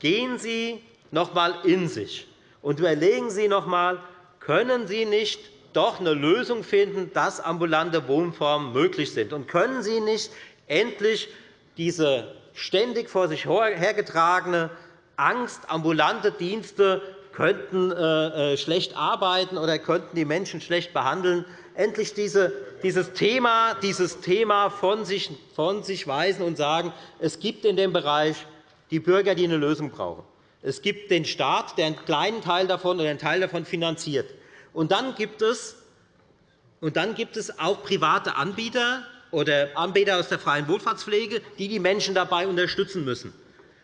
gehen Sie noch einmal in sich und überlegen Sie noch einmal, können Sie nicht doch eine Lösung finden, dass ambulante Wohnformen möglich sind? Und können Sie nicht endlich diese ständig vor sich hergetragene Angst, ambulante Dienste könnten äh, äh, schlecht arbeiten oder könnten die Menschen schlecht behandeln, endlich dieses Thema, dieses Thema von sich, von sich weisen und sagen, es gibt in dem Bereich die Bürger, die eine Lösung brauchen. Es gibt den Staat, der einen kleinen Teil davon oder einen Teil davon finanziert. Und dann gibt es, und dann gibt es auch private Anbieter oder Anbieter aus der freien Wohlfahrtspflege, die die Menschen dabei unterstützen müssen.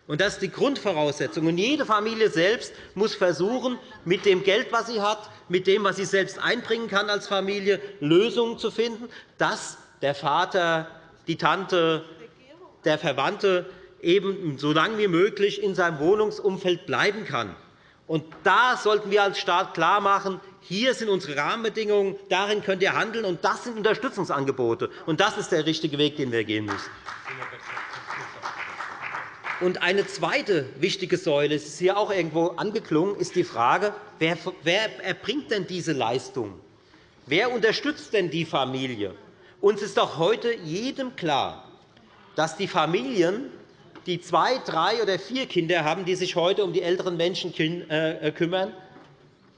Und das ist die Grundvoraussetzung. Und jede Familie selbst muss versuchen, mit dem Geld, das sie hat, mit dem, was sie selbst einbringen kann als Familie, Lösungen zu finden, dass der Vater, die Tante, der Verwandte eben so lange wie möglich in seinem Wohnungsumfeld bleiben kann. Und da sollten wir als Staat klarmachen, hier sind unsere Rahmenbedingungen, darin könnt ihr handeln, und das sind Unterstützungsangebote. Und das ist der richtige Weg, den wir gehen müssen. Und eine zweite wichtige Säule, es ist hier auch irgendwo angeklungen, ist die Frage, wer erbringt denn diese Leistung? Wer unterstützt denn die Familie? Uns ist doch heute jedem klar, dass die Familien die zwei, drei oder vier Kinder haben, die sich heute um die älteren Menschen äh, kümmern,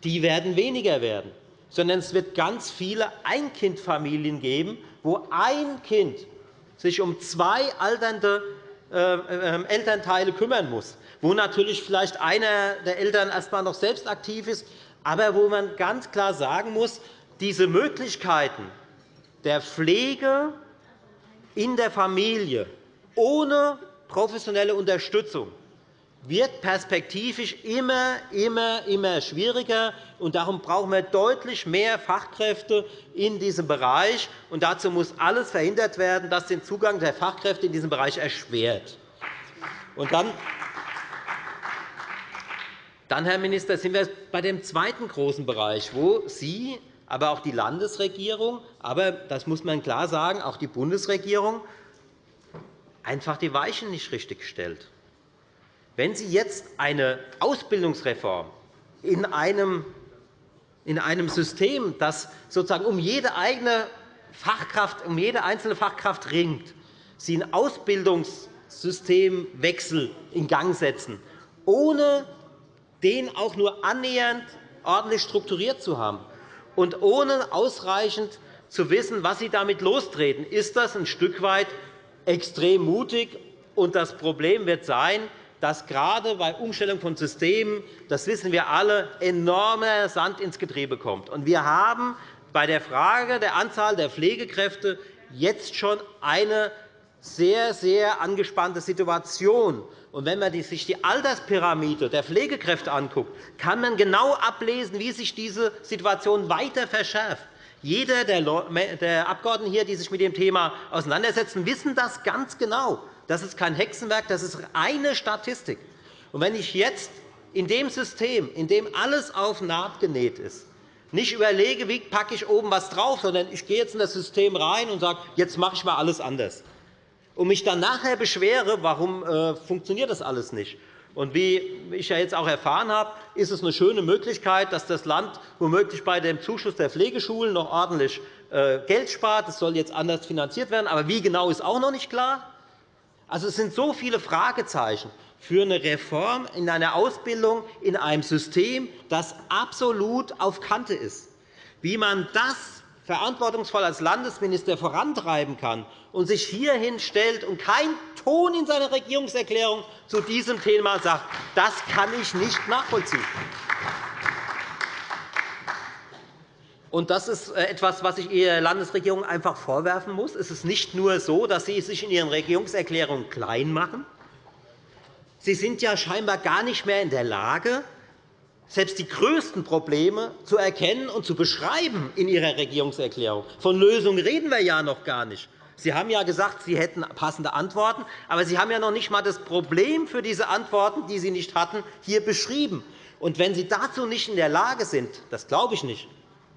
die werden weniger werden, sondern es wird ganz viele Einkindfamilien geben, wo ein Kind sich um zwei alternde äh, äh, Elternteile kümmern muss, wo natürlich vielleicht einer der Eltern erst einmal noch selbst aktiv ist, aber wo man ganz klar sagen muss, diese Möglichkeiten der Pflege in der Familie ohne professionelle Unterstützung wird perspektivisch immer, immer, immer schwieriger. Und darum brauchen wir deutlich mehr Fachkräfte in diesem Bereich. Und dazu muss alles verhindert werden, das den Zugang der Fachkräfte in diesem Bereich erschwert. Und dann, dann, Herr Minister, sind wir bei dem zweiten großen Bereich, wo Sie, aber auch die Landesregierung, aber das muss man klar sagen, auch die Bundesregierung einfach die Weichen nicht richtig stellt. Wenn Sie jetzt eine Ausbildungsreform in einem, in einem System, das sozusagen um jede eigene Fachkraft, um jede einzelne Fachkraft ringt, Sie einen Ausbildungssystemwechsel in Gang setzen, ohne den auch nur annähernd ordentlich strukturiert zu haben und ohne ausreichend zu wissen, was Sie damit lostreten, ist das ein Stück weit extrem mutig. Und das Problem wird sein, dass gerade bei Umstellung von Systemen, das wissen wir alle, enormer Sand ins Getriebe kommt. Wir haben bei der Frage der Anzahl der Pflegekräfte jetzt schon eine sehr, sehr angespannte Situation. wenn man sich die Alterspyramide der Pflegekräfte anguckt, kann man genau ablesen, wie sich diese Situation weiter verschärft. Jeder der Abgeordneten hier, die sich mit dem Thema auseinandersetzen, wissen das ganz genau. Das ist kein Hexenwerk, das ist reine Statistik. Und wenn ich jetzt in dem System, in dem alles auf Naht genäht ist, nicht überlege, wie packe ich oben was drauf, sondern ich gehe jetzt in das System rein und sage, jetzt mache ich mal alles anders. Und mich dann nachher beschwere, warum äh, funktioniert das alles nicht. Und wie ich ja jetzt auch erfahren habe, ist es eine schöne Möglichkeit, dass das Land womöglich bei dem Zuschuss der Pflegeschulen noch ordentlich äh, Geld spart. Das soll jetzt anders finanziert werden. Aber wie genau ist auch noch nicht klar. Also, es sind so viele Fragezeichen für eine Reform in einer Ausbildung in einem System, das absolut auf Kante ist. Wie man das verantwortungsvoll als Landesminister vorantreiben kann und sich hierhin stellt und kein Ton in seiner Regierungserklärung zu diesem Thema sagt, das kann ich nicht nachvollziehen. Und das ist äh, etwas, was ich Ihrer Landesregierung einfach vorwerfen muss. Es ist nicht nur so, dass Sie sich in Ihren Regierungserklärungen klein machen. Sie sind ja scheinbar gar nicht mehr in der Lage, selbst die größten Probleme zu erkennen und zu beschreiben in Ihrer Regierungserklärung. Von Lösungen reden wir ja noch gar nicht. Sie haben ja gesagt, Sie hätten passende Antworten, aber Sie haben ja noch nicht einmal das Problem für diese Antworten, die Sie nicht hatten, hier beschrieben. Und wenn Sie dazu nicht in der Lage sind, das glaube ich nicht,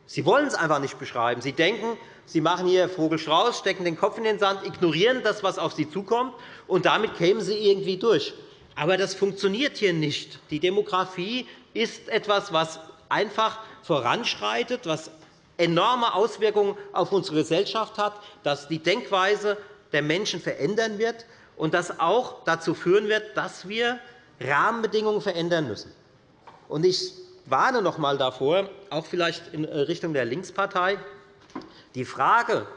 Sie wollen es einfach nicht beschreiben. Sie denken, Sie machen hier Vogelstrauß, stecken den Kopf in den Sand, ignorieren das, was auf Sie zukommt, und damit kämen Sie irgendwie durch. Aber das funktioniert hier nicht. Die Demografie ist etwas, was einfach voranschreitet, was enorme Auswirkungen auf unsere Gesellschaft hat, das die Denkweise der Menschen verändern wird und das auch dazu führen wird, dass wir Rahmenbedingungen verändern müssen. Ich warne noch einmal davor, auch vielleicht in Richtung der Linkspartei, die Frage,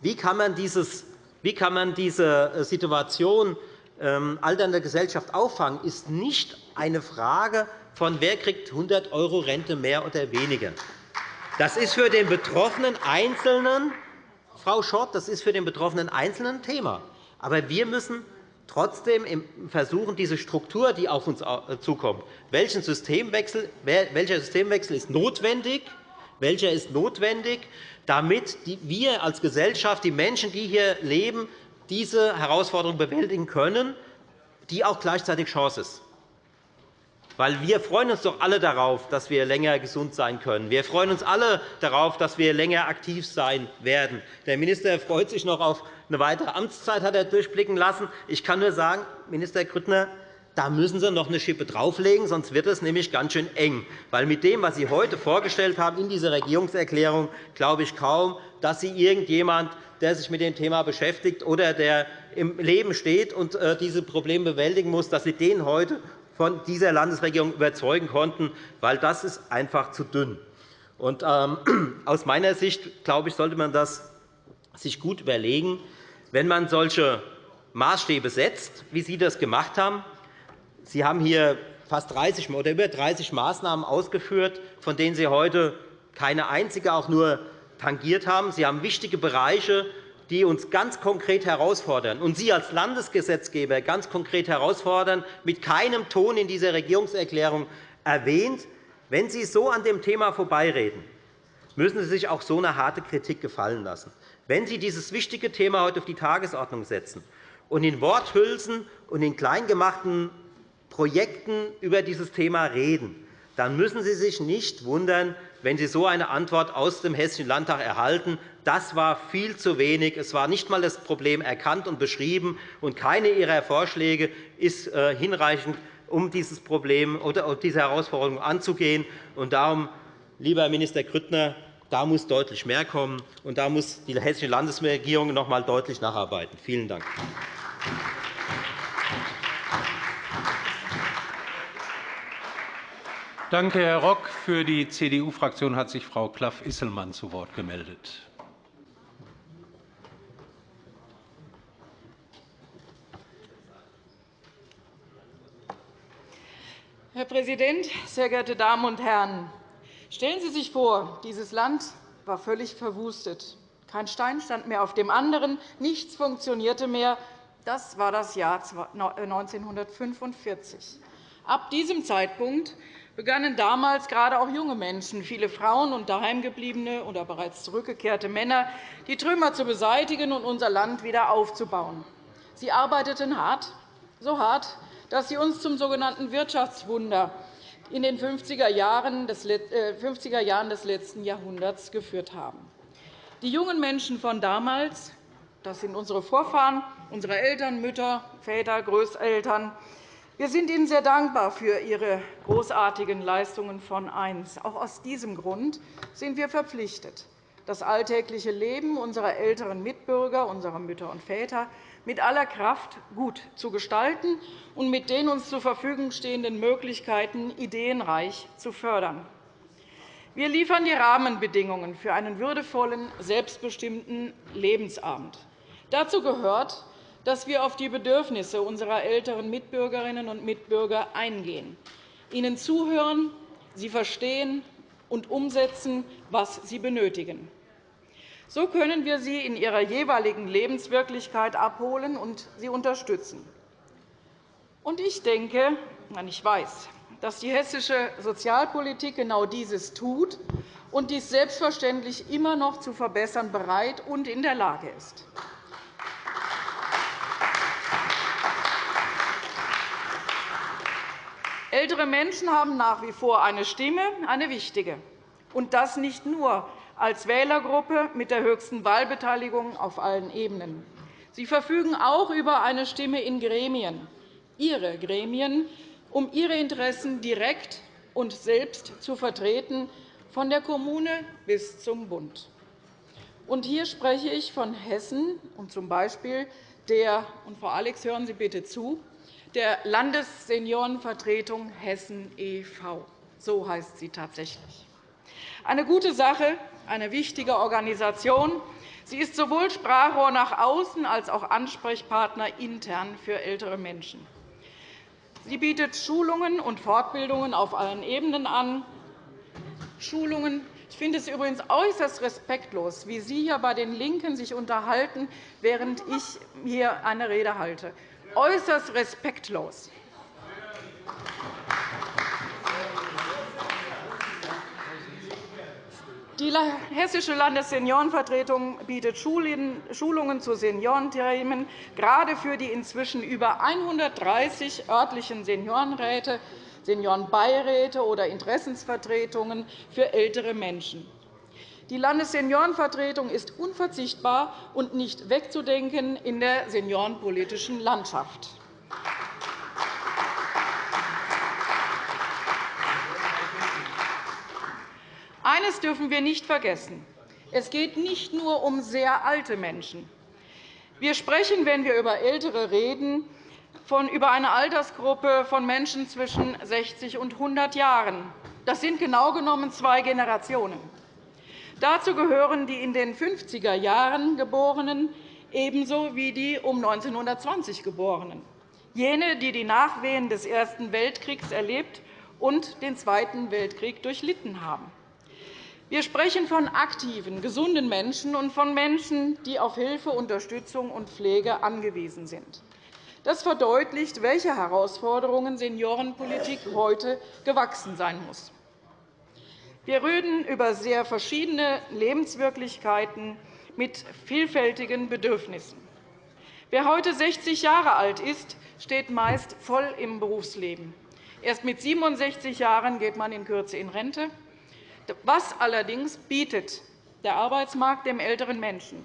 wie kann man, dieses, wie kann man diese Situation ähm, alternder Gesellschaft auffangen, ist nicht eine Frage von, wer kriegt 100 € Rente mehr oder weniger. Das ist für den betroffenen Einzelnen, Frau Schott, das ist für den betroffenen Einzelnen ein Thema. Aber wir müssen trotzdem versuchen, diese Struktur, die auf uns äh, zukommt, welchen Systemwechsel, welcher Systemwechsel ist notwendig, welcher ist notwendig, damit wir als Gesellschaft, die Menschen, die hier leben, diese Herausforderung bewältigen können, die auch gleichzeitig Chance ist. Weil wir freuen uns doch alle darauf, dass wir länger gesund sein können. Wir freuen uns alle darauf, dass wir länger aktiv sein werden. Der Minister freut sich noch auf eine weitere Amtszeit, hat er durchblicken lassen. Ich kann nur sagen, Minister Grüttner, da müssen Sie noch eine Schippe drauflegen, sonst wird es nämlich ganz schön eng. Weil mit dem, was Sie heute vorgestellt haben in dieser Regierungserklärung, glaube ich kaum, dass Sie irgendjemand, der sich mit dem Thema beschäftigt oder der im Leben steht und äh, diese Probleme bewältigen muss, dass Sie den heute von dieser Landesregierung überzeugen konnten, weil das ist einfach zu dünn. Und, ähm, aus meiner Sicht glaube ich, sollte man das sich gut überlegen, wenn man solche Maßstäbe setzt, wie Sie das gemacht haben. Sie haben hier fast 30 oder über 30 Maßnahmen ausgeführt, von denen Sie heute keine einzige auch nur tangiert haben. Sie haben wichtige Bereiche die uns ganz konkret herausfordern und Sie als Landesgesetzgeber ganz konkret herausfordern, mit keinem Ton in dieser Regierungserklärung erwähnt. Wenn Sie so an dem Thema vorbeireden, müssen Sie sich auch so eine harte Kritik gefallen lassen. Wenn Sie dieses wichtige Thema heute auf die Tagesordnung setzen und in Worthülsen und in kleingemachten Projekten über dieses Thema reden, dann müssen Sie sich nicht wundern, wenn Sie so eine Antwort aus dem Hessischen Landtag erhalten. Das war viel zu wenig. Es war nicht einmal das Problem erkannt und beschrieben, und keine Ihrer Vorschläge ist äh, hinreichend, um dieses Problem oder diese Herausforderung anzugehen. Und darum, lieber Minister Grüttner, da muss deutlich mehr kommen, und da muss die Hessische Landesregierung noch einmal deutlich nacharbeiten. Vielen Dank. Danke, Herr Rock. Für die CDU-Fraktion hat sich Frau Klaff-Isselmann zu Wort gemeldet. Herr Präsident, sehr geehrte Damen und Herren! Stellen Sie sich vor, dieses Land war völlig verwustet. Kein Stein stand mehr auf dem anderen, nichts funktionierte mehr. Das war das Jahr 1945. Ab diesem Zeitpunkt begannen damals gerade auch junge Menschen, viele Frauen und daheimgebliebene oder bereits zurückgekehrte Männer, die Trümmer zu beseitigen und unser Land wieder aufzubauen. Sie arbeiteten hart, so hart, dass sie uns zum sogenannten Wirtschaftswunder in den 50er Jahren des äh, letzten Jahrhunderts geführt haben. Die jungen Menschen von damals, das sind unsere Vorfahren, unsere Eltern, Mütter, Väter, Großeltern, wir sind Ihnen sehr dankbar für Ihre großartigen Leistungen von einst. Auch aus diesem Grund sind wir verpflichtet, das alltägliche Leben unserer älteren Mitbürger, unserer Mütter und Väter mit aller Kraft gut zu gestalten und mit den uns zur Verfügung stehenden Möglichkeiten ideenreich zu fördern. Wir liefern die Rahmenbedingungen für einen würdevollen, selbstbestimmten Lebensabend. Dazu gehört, dass wir auf die Bedürfnisse unserer älteren Mitbürgerinnen und Mitbürger eingehen, ihnen zuhören, sie verstehen und umsetzen, was sie benötigen. So können wir sie in ihrer jeweiligen Lebenswirklichkeit abholen und sie unterstützen. Ich denke, ich weiß, dass die hessische Sozialpolitik genau dieses tut und dies selbstverständlich immer noch zu verbessern bereit und in der Lage ist. Ältere Menschen haben nach wie vor eine Stimme, eine wichtige, und das nicht nur als Wählergruppe mit der höchsten Wahlbeteiligung auf allen Ebenen. Sie verfügen auch über eine Stimme in Gremien, ihre Gremien, um ihre Interessen direkt und selbst zu vertreten, von der Kommune bis zum Bund. Und hier spreche ich von Hessen und z. B. der, und Frau Alex, hören Sie bitte zu, der Landesseniorenvertretung Hessen e.V. So heißt sie tatsächlich. Eine gute Sache, eine wichtige Organisation. Sie ist sowohl Sprachrohr nach außen als auch Ansprechpartner intern für ältere Menschen. Sie bietet Schulungen und Fortbildungen auf allen Ebenen an. Schulungen ich finde es übrigens äußerst respektlos, wie Sie hier bei den LINKEN sich unterhalten, während ich hier eine Rede halte äußerst respektlos. Die Hessische Landesseniorenvertretung bietet Schulungen zu Seniorenthemen, gerade für die inzwischen über 130 örtlichen Seniorenräte, Seniorenbeiräte oder Interessensvertretungen für ältere Menschen. Die Landesseniorenvertretung ist unverzichtbar und nicht wegzudenken in der seniorenpolitischen Landschaft. Eines dürfen wir nicht vergessen. Es geht nicht nur um sehr alte Menschen. Wir sprechen, wenn wir über Ältere reden, von über eine Altersgruppe von Menschen zwischen 60 und 100 Jahren. Das sind genau genommen zwei Generationen. Dazu gehören die in den 50er Jahren Geborenen ebenso wie die um 1920 Geborenen, jene, die die Nachwehen des Ersten Weltkriegs erlebt und den Zweiten Weltkrieg durchlitten haben. Wir sprechen von aktiven, gesunden Menschen und von Menschen, die auf Hilfe, Unterstützung und Pflege angewiesen sind. Das verdeutlicht, welche Herausforderungen Seniorenpolitik heute gewachsen sein muss. Wir reden über sehr verschiedene Lebenswirklichkeiten mit vielfältigen Bedürfnissen. Wer heute 60 Jahre alt ist, steht meist voll im Berufsleben. Erst mit 67 Jahren geht man in Kürze in Rente. Was allerdings bietet der Arbeitsmarkt dem älteren Menschen?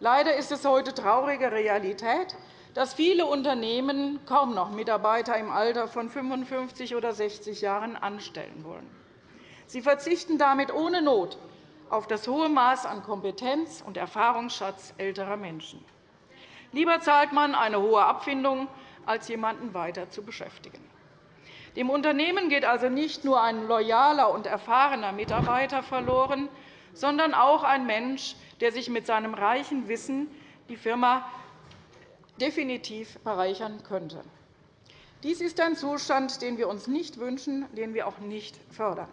Leider ist es heute traurige Realität, dass viele Unternehmen kaum noch Mitarbeiter im Alter von 55 oder 60 Jahren anstellen wollen. Sie verzichten damit ohne Not auf das hohe Maß an Kompetenz und Erfahrungsschatz älterer Menschen. Lieber zahlt man eine hohe Abfindung, als jemanden weiter zu beschäftigen. Dem Unternehmen geht also nicht nur ein loyaler und erfahrener Mitarbeiter verloren, sondern auch ein Mensch, der sich mit seinem reichen Wissen die Firma definitiv bereichern könnte. Dies ist ein Zustand, den wir uns nicht wünschen, den wir auch nicht fördern.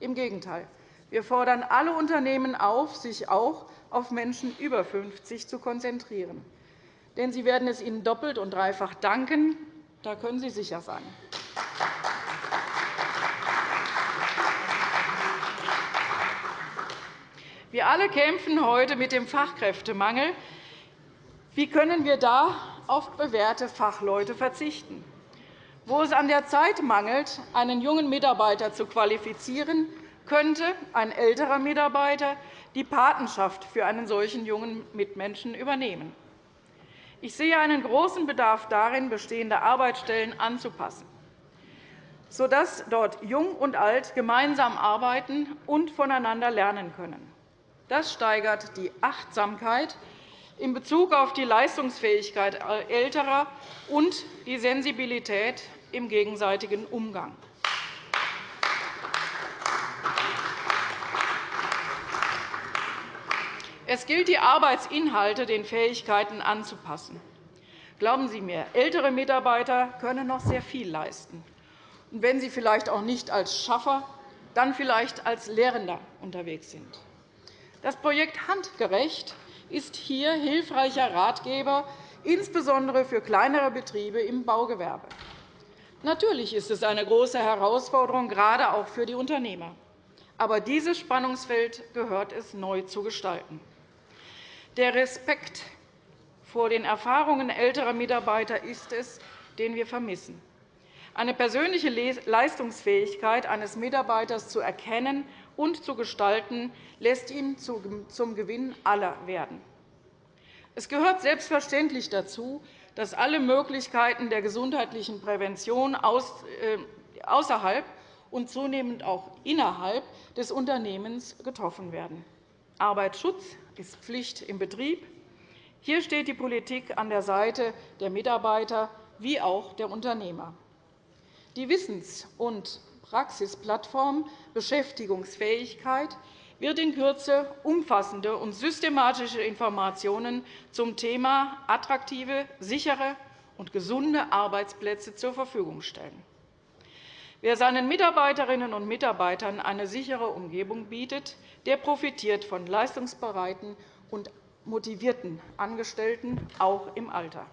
Im Gegenteil. Wir fordern alle Unternehmen auf, sich auch auf Menschen über 50 zu konzentrieren. Denn sie werden es Ihnen doppelt und dreifach danken. Da können Sie sicher sein. Wir alle kämpfen heute mit dem Fachkräftemangel. Wie können wir da auf bewährte Fachleute verzichten? Wo es an der Zeit mangelt, einen jungen Mitarbeiter zu qualifizieren, könnte ein älterer Mitarbeiter die Patenschaft für einen solchen jungen Mitmenschen übernehmen. Ich sehe einen großen Bedarf darin, bestehende Arbeitsstellen anzupassen, sodass dort Jung und Alt gemeinsam arbeiten und voneinander lernen können. Das steigert die Achtsamkeit in Bezug auf die Leistungsfähigkeit Älterer und die Sensibilität im gegenseitigen Umgang. Es gilt, die Arbeitsinhalte den Fähigkeiten anzupassen. Glauben Sie mir, ältere Mitarbeiter können noch sehr viel leisten. Und wenn sie vielleicht auch nicht als Schaffer, dann vielleicht als Lehrender unterwegs sind. Das Projekt Handgerecht ist hier hilfreicher Ratgeber, insbesondere für kleinere Betriebe im Baugewerbe. Natürlich ist es eine große Herausforderung, gerade auch für die Unternehmer. Aber dieses Spannungsfeld gehört es neu zu gestalten. Der Respekt vor den Erfahrungen älterer Mitarbeiter ist es, den wir vermissen. Eine persönliche Leistungsfähigkeit eines Mitarbeiters zu erkennen und zu gestalten, lässt ihn zum Gewinn aller werden. Es gehört selbstverständlich dazu, dass alle Möglichkeiten der gesundheitlichen Prävention äh, außerhalb und zunehmend auch innerhalb des Unternehmens getroffen werden. Arbeitsschutz ist Pflicht im Betrieb. Hier steht die Politik an der Seite der Mitarbeiter wie auch der Unternehmer. Die Wissens- und Praxisplattform Beschäftigungsfähigkeit wird in Kürze umfassende und systematische Informationen zum Thema attraktive, sichere und gesunde Arbeitsplätze zur Verfügung stellen. Wer seinen Mitarbeiterinnen und Mitarbeitern eine sichere Umgebung bietet, der profitiert von leistungsbereiten und motivierten Angestellten, auch im Alter.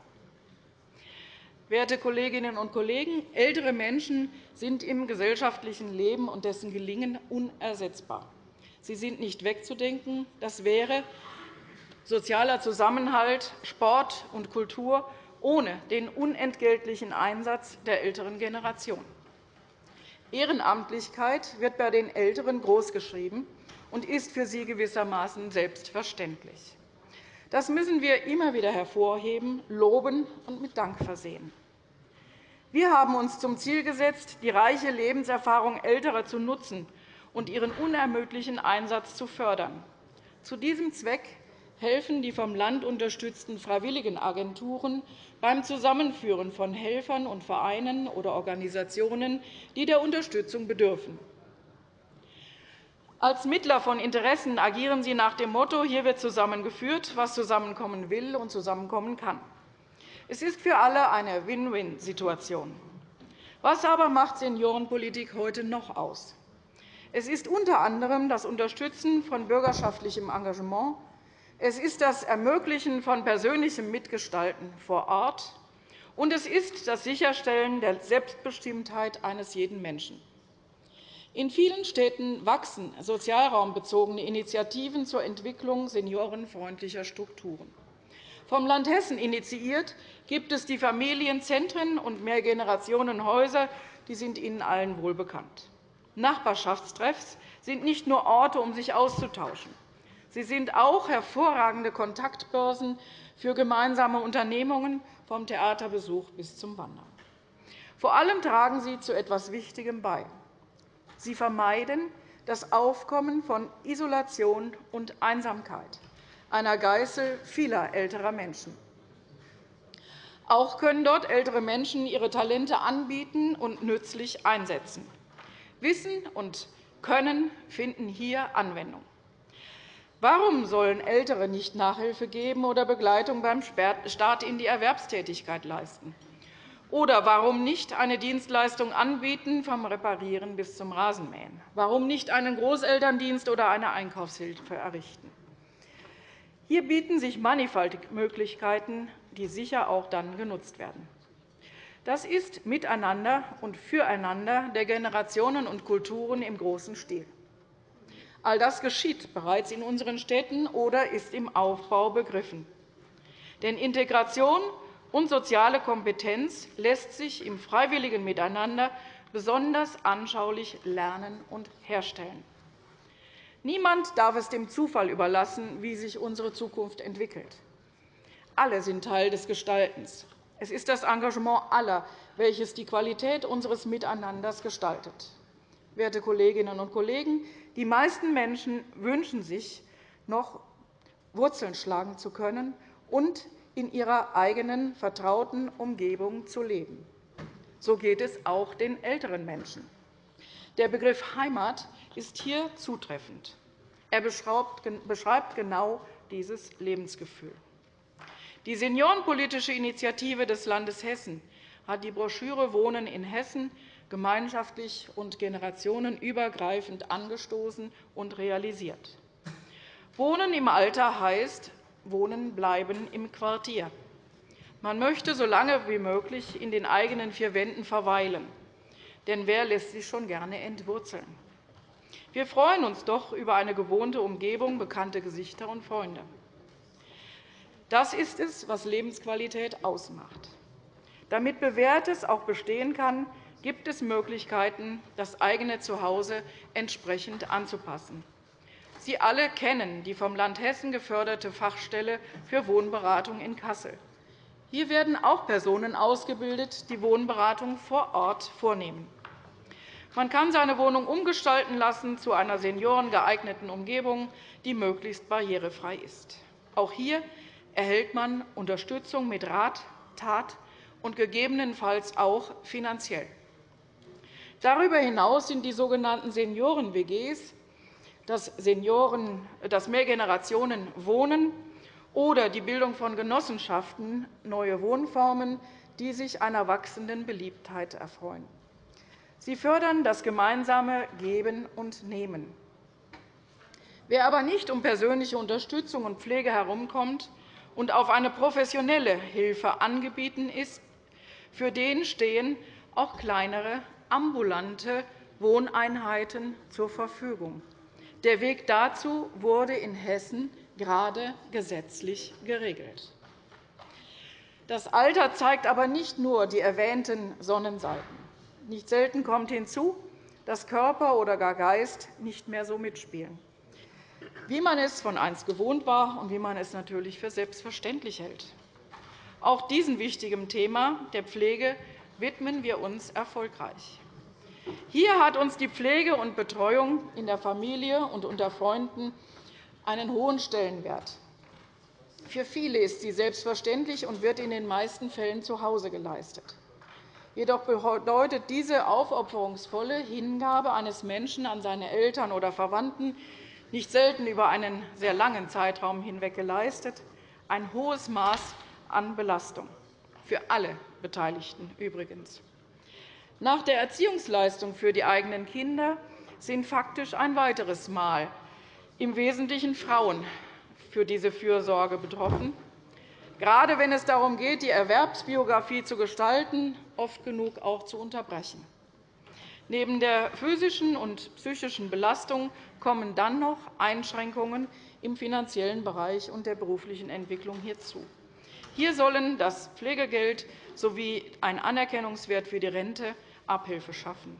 Werte Kolleginnen und Kollegen, ältere Menschen sind im gesellschaftlichen Leben und dessen Gelingen unersetzbar. Sie sind nicht wegzudenken. Das wäre sozialer Zusammenhalt, Sport und Kultur ohne den unentgeltlichen Einsatz der älteren Generation. Ehrenamtlichkeit wird bei den Älteren großgeschrieben und ist für sie gewissermaßen selbstverständlich. Das müssen wir immer wieder hervorheben, loben und mit Dank versehen. Wir haben uns zum Ziel gesetzt, die reiche Lebenserfahrung Älterer zu nutzen und ihren unermüdlichen Einsatz zu fördern. Zu diesem Zweck helfen die vom Land unterstützten Freiwilligenagenturen beim Zusammenführen von Helfern und Vereinen oder Organisationen, die der Unterstützung bedürfen. Als Mittler von Interessen agieren sie nach dem Motto, hier wird zusammengeführt, was zusammenkommen will und zusammenkommen kann. Es ist für alle eine Win-Win-Situation. Was aber macht Seniorenpolitik heute noch aus? Es ist unter anderem das Unterstützen von bürgerschaftlichem Engagement. Es ist das Ermöglichen von persönlichem Mitgestalten vor Ort. Und es ist das Sicherstellen der Selbstbestimmtheit eines jeden Menschen. In vielen Städten wachsen sozialraumbezogene Initiativen zur Entwicklung seniorenfreundlicher Strukturen. Vom Land Hessen initiiert gibt es die Familienzentren und Mehrgenerationenhäuser. Die sind Ihnen allen wohl bekannt. Nachbarschaftstreffs sind nicht nur Orte, um sich auszutauschen. Sie sind auch hervorragende Kontaktbörsen für gemeinsame Unternehmungen, vom Theaterbesuch bis zum Wandern. Vor allem tragen sie zu etwas Wichtigem bei. Sie vermeiden das Aufkommen von Isolation und Einsamkeit, einer Geißel vieler älterer Menschen. Auch können dort ältere Menschen ihre Talente anbieten und nützlich einsetzen. Wissen und Können finden hier Anwendung. Warum sollen Ältere nicht Nachhilfe geben oder Begleitung beim Start in die Erwerbstätigkeit leisten? Oder warum nicht eine Dienstleistung anbieten, vom Reparieren bis zum Rasenmähen? Warum nicht einen Großelterndienst oder eine Einkaufshilfe errichten? Hier bieten sich mannigfaltige Möglichkeiten, die sicher auch dann genutzt werden. Das ist Miteinander und Füreinander der Generationen und Kulturen im großen Stil. All das geschieht bereits in unseren Städten oder ist im Aufbau begriffen. Denn Integration und soziale Kompetenz lässt sich im freiwilligen Miteinander besonders anschaulich lernen und herstellen. Niemand darf es dem Zufall überlassen, wie sich unsere Zukunft entwickelt. Alle sind Teil des Gestaltens. Es ist das Engagement aller, welches die Qualität unseres Miteinanders gestaltet. Werte Kolleginnen und Kollegen, die meisten Menschen wünschen sich, noch Wurzeln schlagen zu können und in ihrer eigenen vertrauten Umgebung zu leben. So geht es auch den älteren Menschen. Der Begriff Heimat ist hier zutreffend. Er beschreibt genau dieses Lebensgefühl. Die Seniorenpolitische Initiative des Landes Hessen hat die Broschüre Wohnen in Hessen gemeinschaftlich und generationenübergreifend angestoßen und realisiert. Wohnen im Alter heißt Wohnen bleiben im Quartier. Man möchte so lange wie möglich in den eigenen vier Wänden verweilen. Denn wer lässt sich schon gerne entwurzeln? Wir freuen uns doch über eine gewohnte Umgebung, bekannte Gesichter und Freunde. Das ist es, was Lebensqualität ausmacht. Damit Bewährtes auch bestehen kann, gibt es Möglichkeiten, das eigene Zuhause entsprechend anzupassen. Sie alle kennen die vom Land Hessen geförderte Fachstelle für Wohnberatung in Kassel. Hier werden auch Personen ausgebildet, die Wohnberatung vor Ort vornehmen. Man kann seine Wohnung umgestalten lassen zu einer seniorengeeigneten Umgebung, die möglichst barrierefrei ist. Auch hier erhält man Unterstützung mit Rat, Tat und gegebenenfalls auch finanziell. Darüber hinaus sind die sogenannten Senioren-WGs, das, das Mehrgenerationenwohnen oder die Bildung von Genossenschaften neue Wohnformen, die sich einer wachsenden Beliebtheit erfreuen. Sie fördern das gemeinsame Geben und Nehmen. Wer aber nicht um persönliche Unterstützung und Pflege herumkommt und auf eine professionelle Hilfe angewiesen ist, für den stehen auch kleinere ambulante Wohneinheiten zur Verfügung. Der Weg dazu wurde in Hessen gerade gesetzlich geregelt. Das Alter zeigt aber nicht nur die erwähnten Sonnenseiten. Nicht selten kommt hinzu, dass Körper oder gar Geist nicht mehr so mitspielen, wie man es von einst gewohnt war und wie man es natürlich für selbstverständlich hält. Auch diesem wichtigen Thema der Pflege widmen wir uns erfolgreich. Hier hat uns die Pflege und Betreuung in der Familie und unter Freunden einen hohen Stellenwert. Für viele ist sie selbstverständlich und wird in den meisten Fällen zu Hause geleistet. Jedoch bedeutet diese aufopferungsvolle Hingabe eines Menschen an seine Eltern oder Verwandten, nicht selten über einen sehr langen Zeitraum hinweg geleistet, ein hohes Maß an Belastung, für alle Beteiligten übrigens. Nach der Erziehungsleistung für die eigenen Kinder sind faktisch ein weiteres Mal im Wesentlichen Frauen für diese Fürsorge betroffen, gerade wenn es darum geht, die Erwerbsbiografie zu gestalten, oft genug auch zu unterbrechen. Neben der physischen und psychischen Belastung kommen dann noch Einschränkungen im finanziellen Bereich und der beruflichen Entwicklung hinzu. Hier sollen das Pflegegeld sowie ein Anerkennungswert für die Rente Abhilfe schaffen.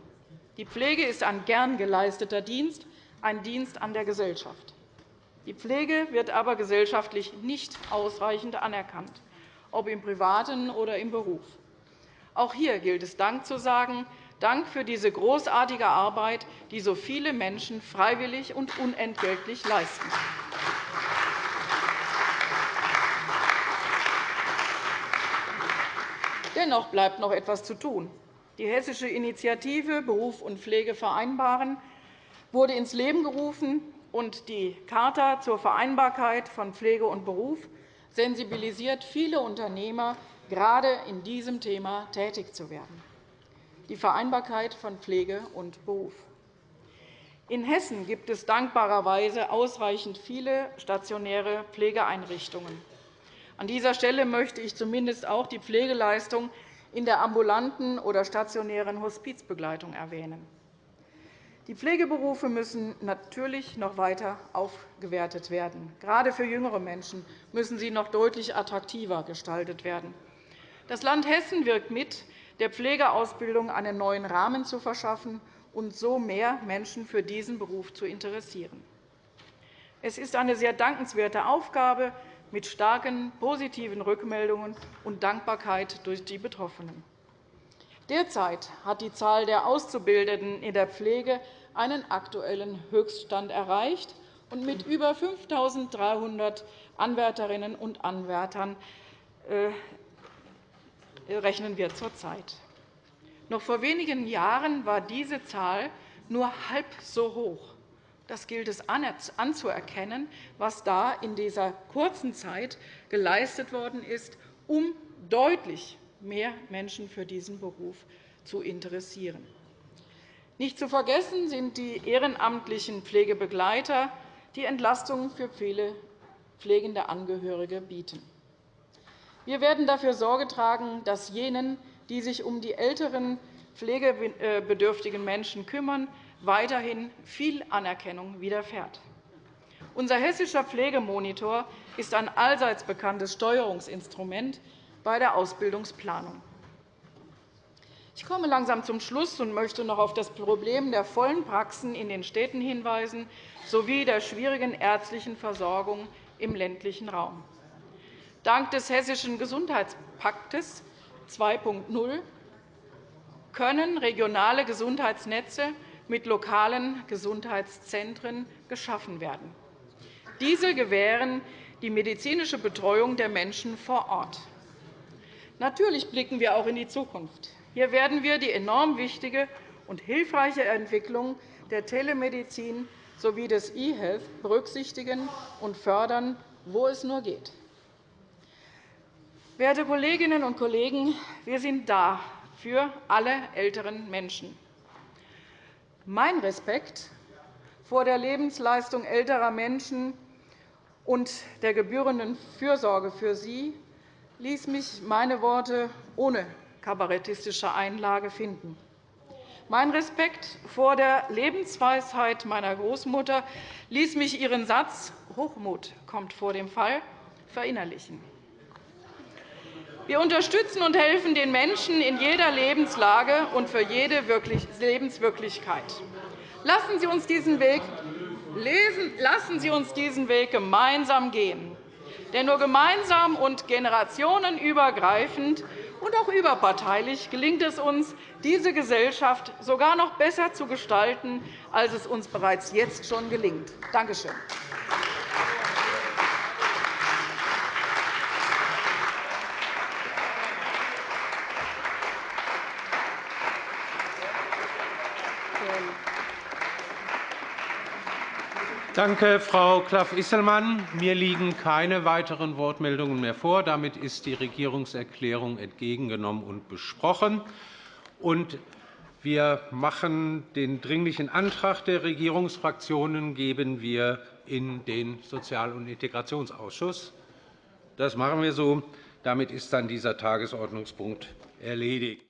Die Pflege ist ein gern geleisteter Dienst, ein Dienst an der Gesellschaft. Die Pflege wird aber gesellschaftlich nicht ausreichend anerkannt, ob im Privaten oder im Beruf. Auch hier gilt es Dank zu sagen, Dank für diese großartige Arbeit, die so viele Menschen freiwillig und unentgeltlich leisten. Dennoch bleibt noch etwas zu tun. Die Hessische Initiative Beruf und Pflege vereinbaren wurde ins Leben gerufen, und die Charta zur Vereinbarkeit von Pflege und Beruf sensibilisiert viele Unternehmer, gerade in diesem Thema tätig zu werden. Die Vereinbarkeit von Pflege und Beruf. In Hessen gibt es dankbarerweise ausreichend viele stationäre Pflegeeinrichtungen. An dieser Stelle möchte ich zumindest auch die Pflegeleistung in der ambulanten oder stationären Hospizbegleitung erwähnen. Die Pflegeberufe müssen natürlich noch weiter aufgewertet werden. Gerade für jüngere Menschen müssen sie noch deutlich attraktiver gestaltet werden. Das Land Hessen wirkt mit, der Pflegeausbildung einen neuen Rahmen zu verschaffen und so mehr Menschen für diesen Beruf zu interessieren. Es ist eine sehr dankenswerte Aufgabe mit starken positiven Rückmeldungen und Dankbarkeit durch die Betroffenen. Derzeit hat die Zahl der Auszubildenden in der Pflege einen aktuellen Höchststand erreicht, und mit über 5.300 Anwärterinnen und Anwärtern äh, rechnen wir zurzeit. Noch vor wenigen Jahren war diese Zahl nur halb so hoch. Das gilt es anzuerkennen, was da in dieser kurzen Zeit geleistet worden ist, um deutlich mehr Menschen für diesen Beruf zu interessieren. Nicht zu vergessen sind die ehrenamtlichen Pflegebegleiter, die Entlastung für viele pflegende Angehörige bieten. Wir werden dafür Sorge tragen, dass jenen, die sich um die älteren pflegebedürftigen Menschen kümmern, weiterhin viel Anerkennung widerfährt. Unser hessischer Pflegemonitor ist ein allseits bekanntes Steuerungsinstrument bei der Ausbildungsplanung. Ich komme langsam zum Schluss und möchte noch auf das Problem der vollen Praxen in den Städten hinweisen sowie der schwierigen ärztlichen Versorgung im ländlichen Raum. Dank des Hessischen Gesundheitspaktes 2.0 können regionale Gesundheitsnetze mit lokalen Gesundheitszentren geschaffen werden. Diese gewähren die medizinische Betreuung der Menschen vor Ort. Natürlich blicken wir auch in die Zukunft. Hier werden wir die enorm wichtige und hilfreiche Entwicklung der Telemedizin sowie des E-Health berücksichtigen und fördern, wo es nur geht. Werte Kolleginnen und Kollegen, wir sind da für alle älteren Menschen. Mein Respekt vor der Lebensleistung älterer Menschen und der gebührenden Fürsorge für sie ließ mich meine Worte ohne kabarettistische Einlage finden. Mein Respekt vor der Lebensweisheit meiner Großmutter ließ mich ihren Satz Hochmut kommt vor dem Fall verinnerlichen. Wir unterstützen und helfen den Menschen in jeder Lebenslage und für jede Lebenswirklichkeit. Lassen Sie uns diesen Weg, lesen, lassen Sie uns diesen Weg gemeinsam gehen. Denn nur gemeinsam und generationenübergreifend und auch überparteilich gelingt es uns, diese Gesellschaft sogar noch besser zu gestalten, als es uns bereits jetzt schon gelingt. Danke schön. Danke, Frau Klaff-Isselmann. Mir liegen keine weiteren Wortmeldungen mehr vor. Damit ist die Regierungserklärung entgegengenommen und besprochen. Wir machen den Dringlichen Antrag der Regierungsfraktionen geben wir in den Sozial- und Integrationsausschuss. Das machen wir so. Damit ist dann dieser Tagesordnungspunkt erledigt.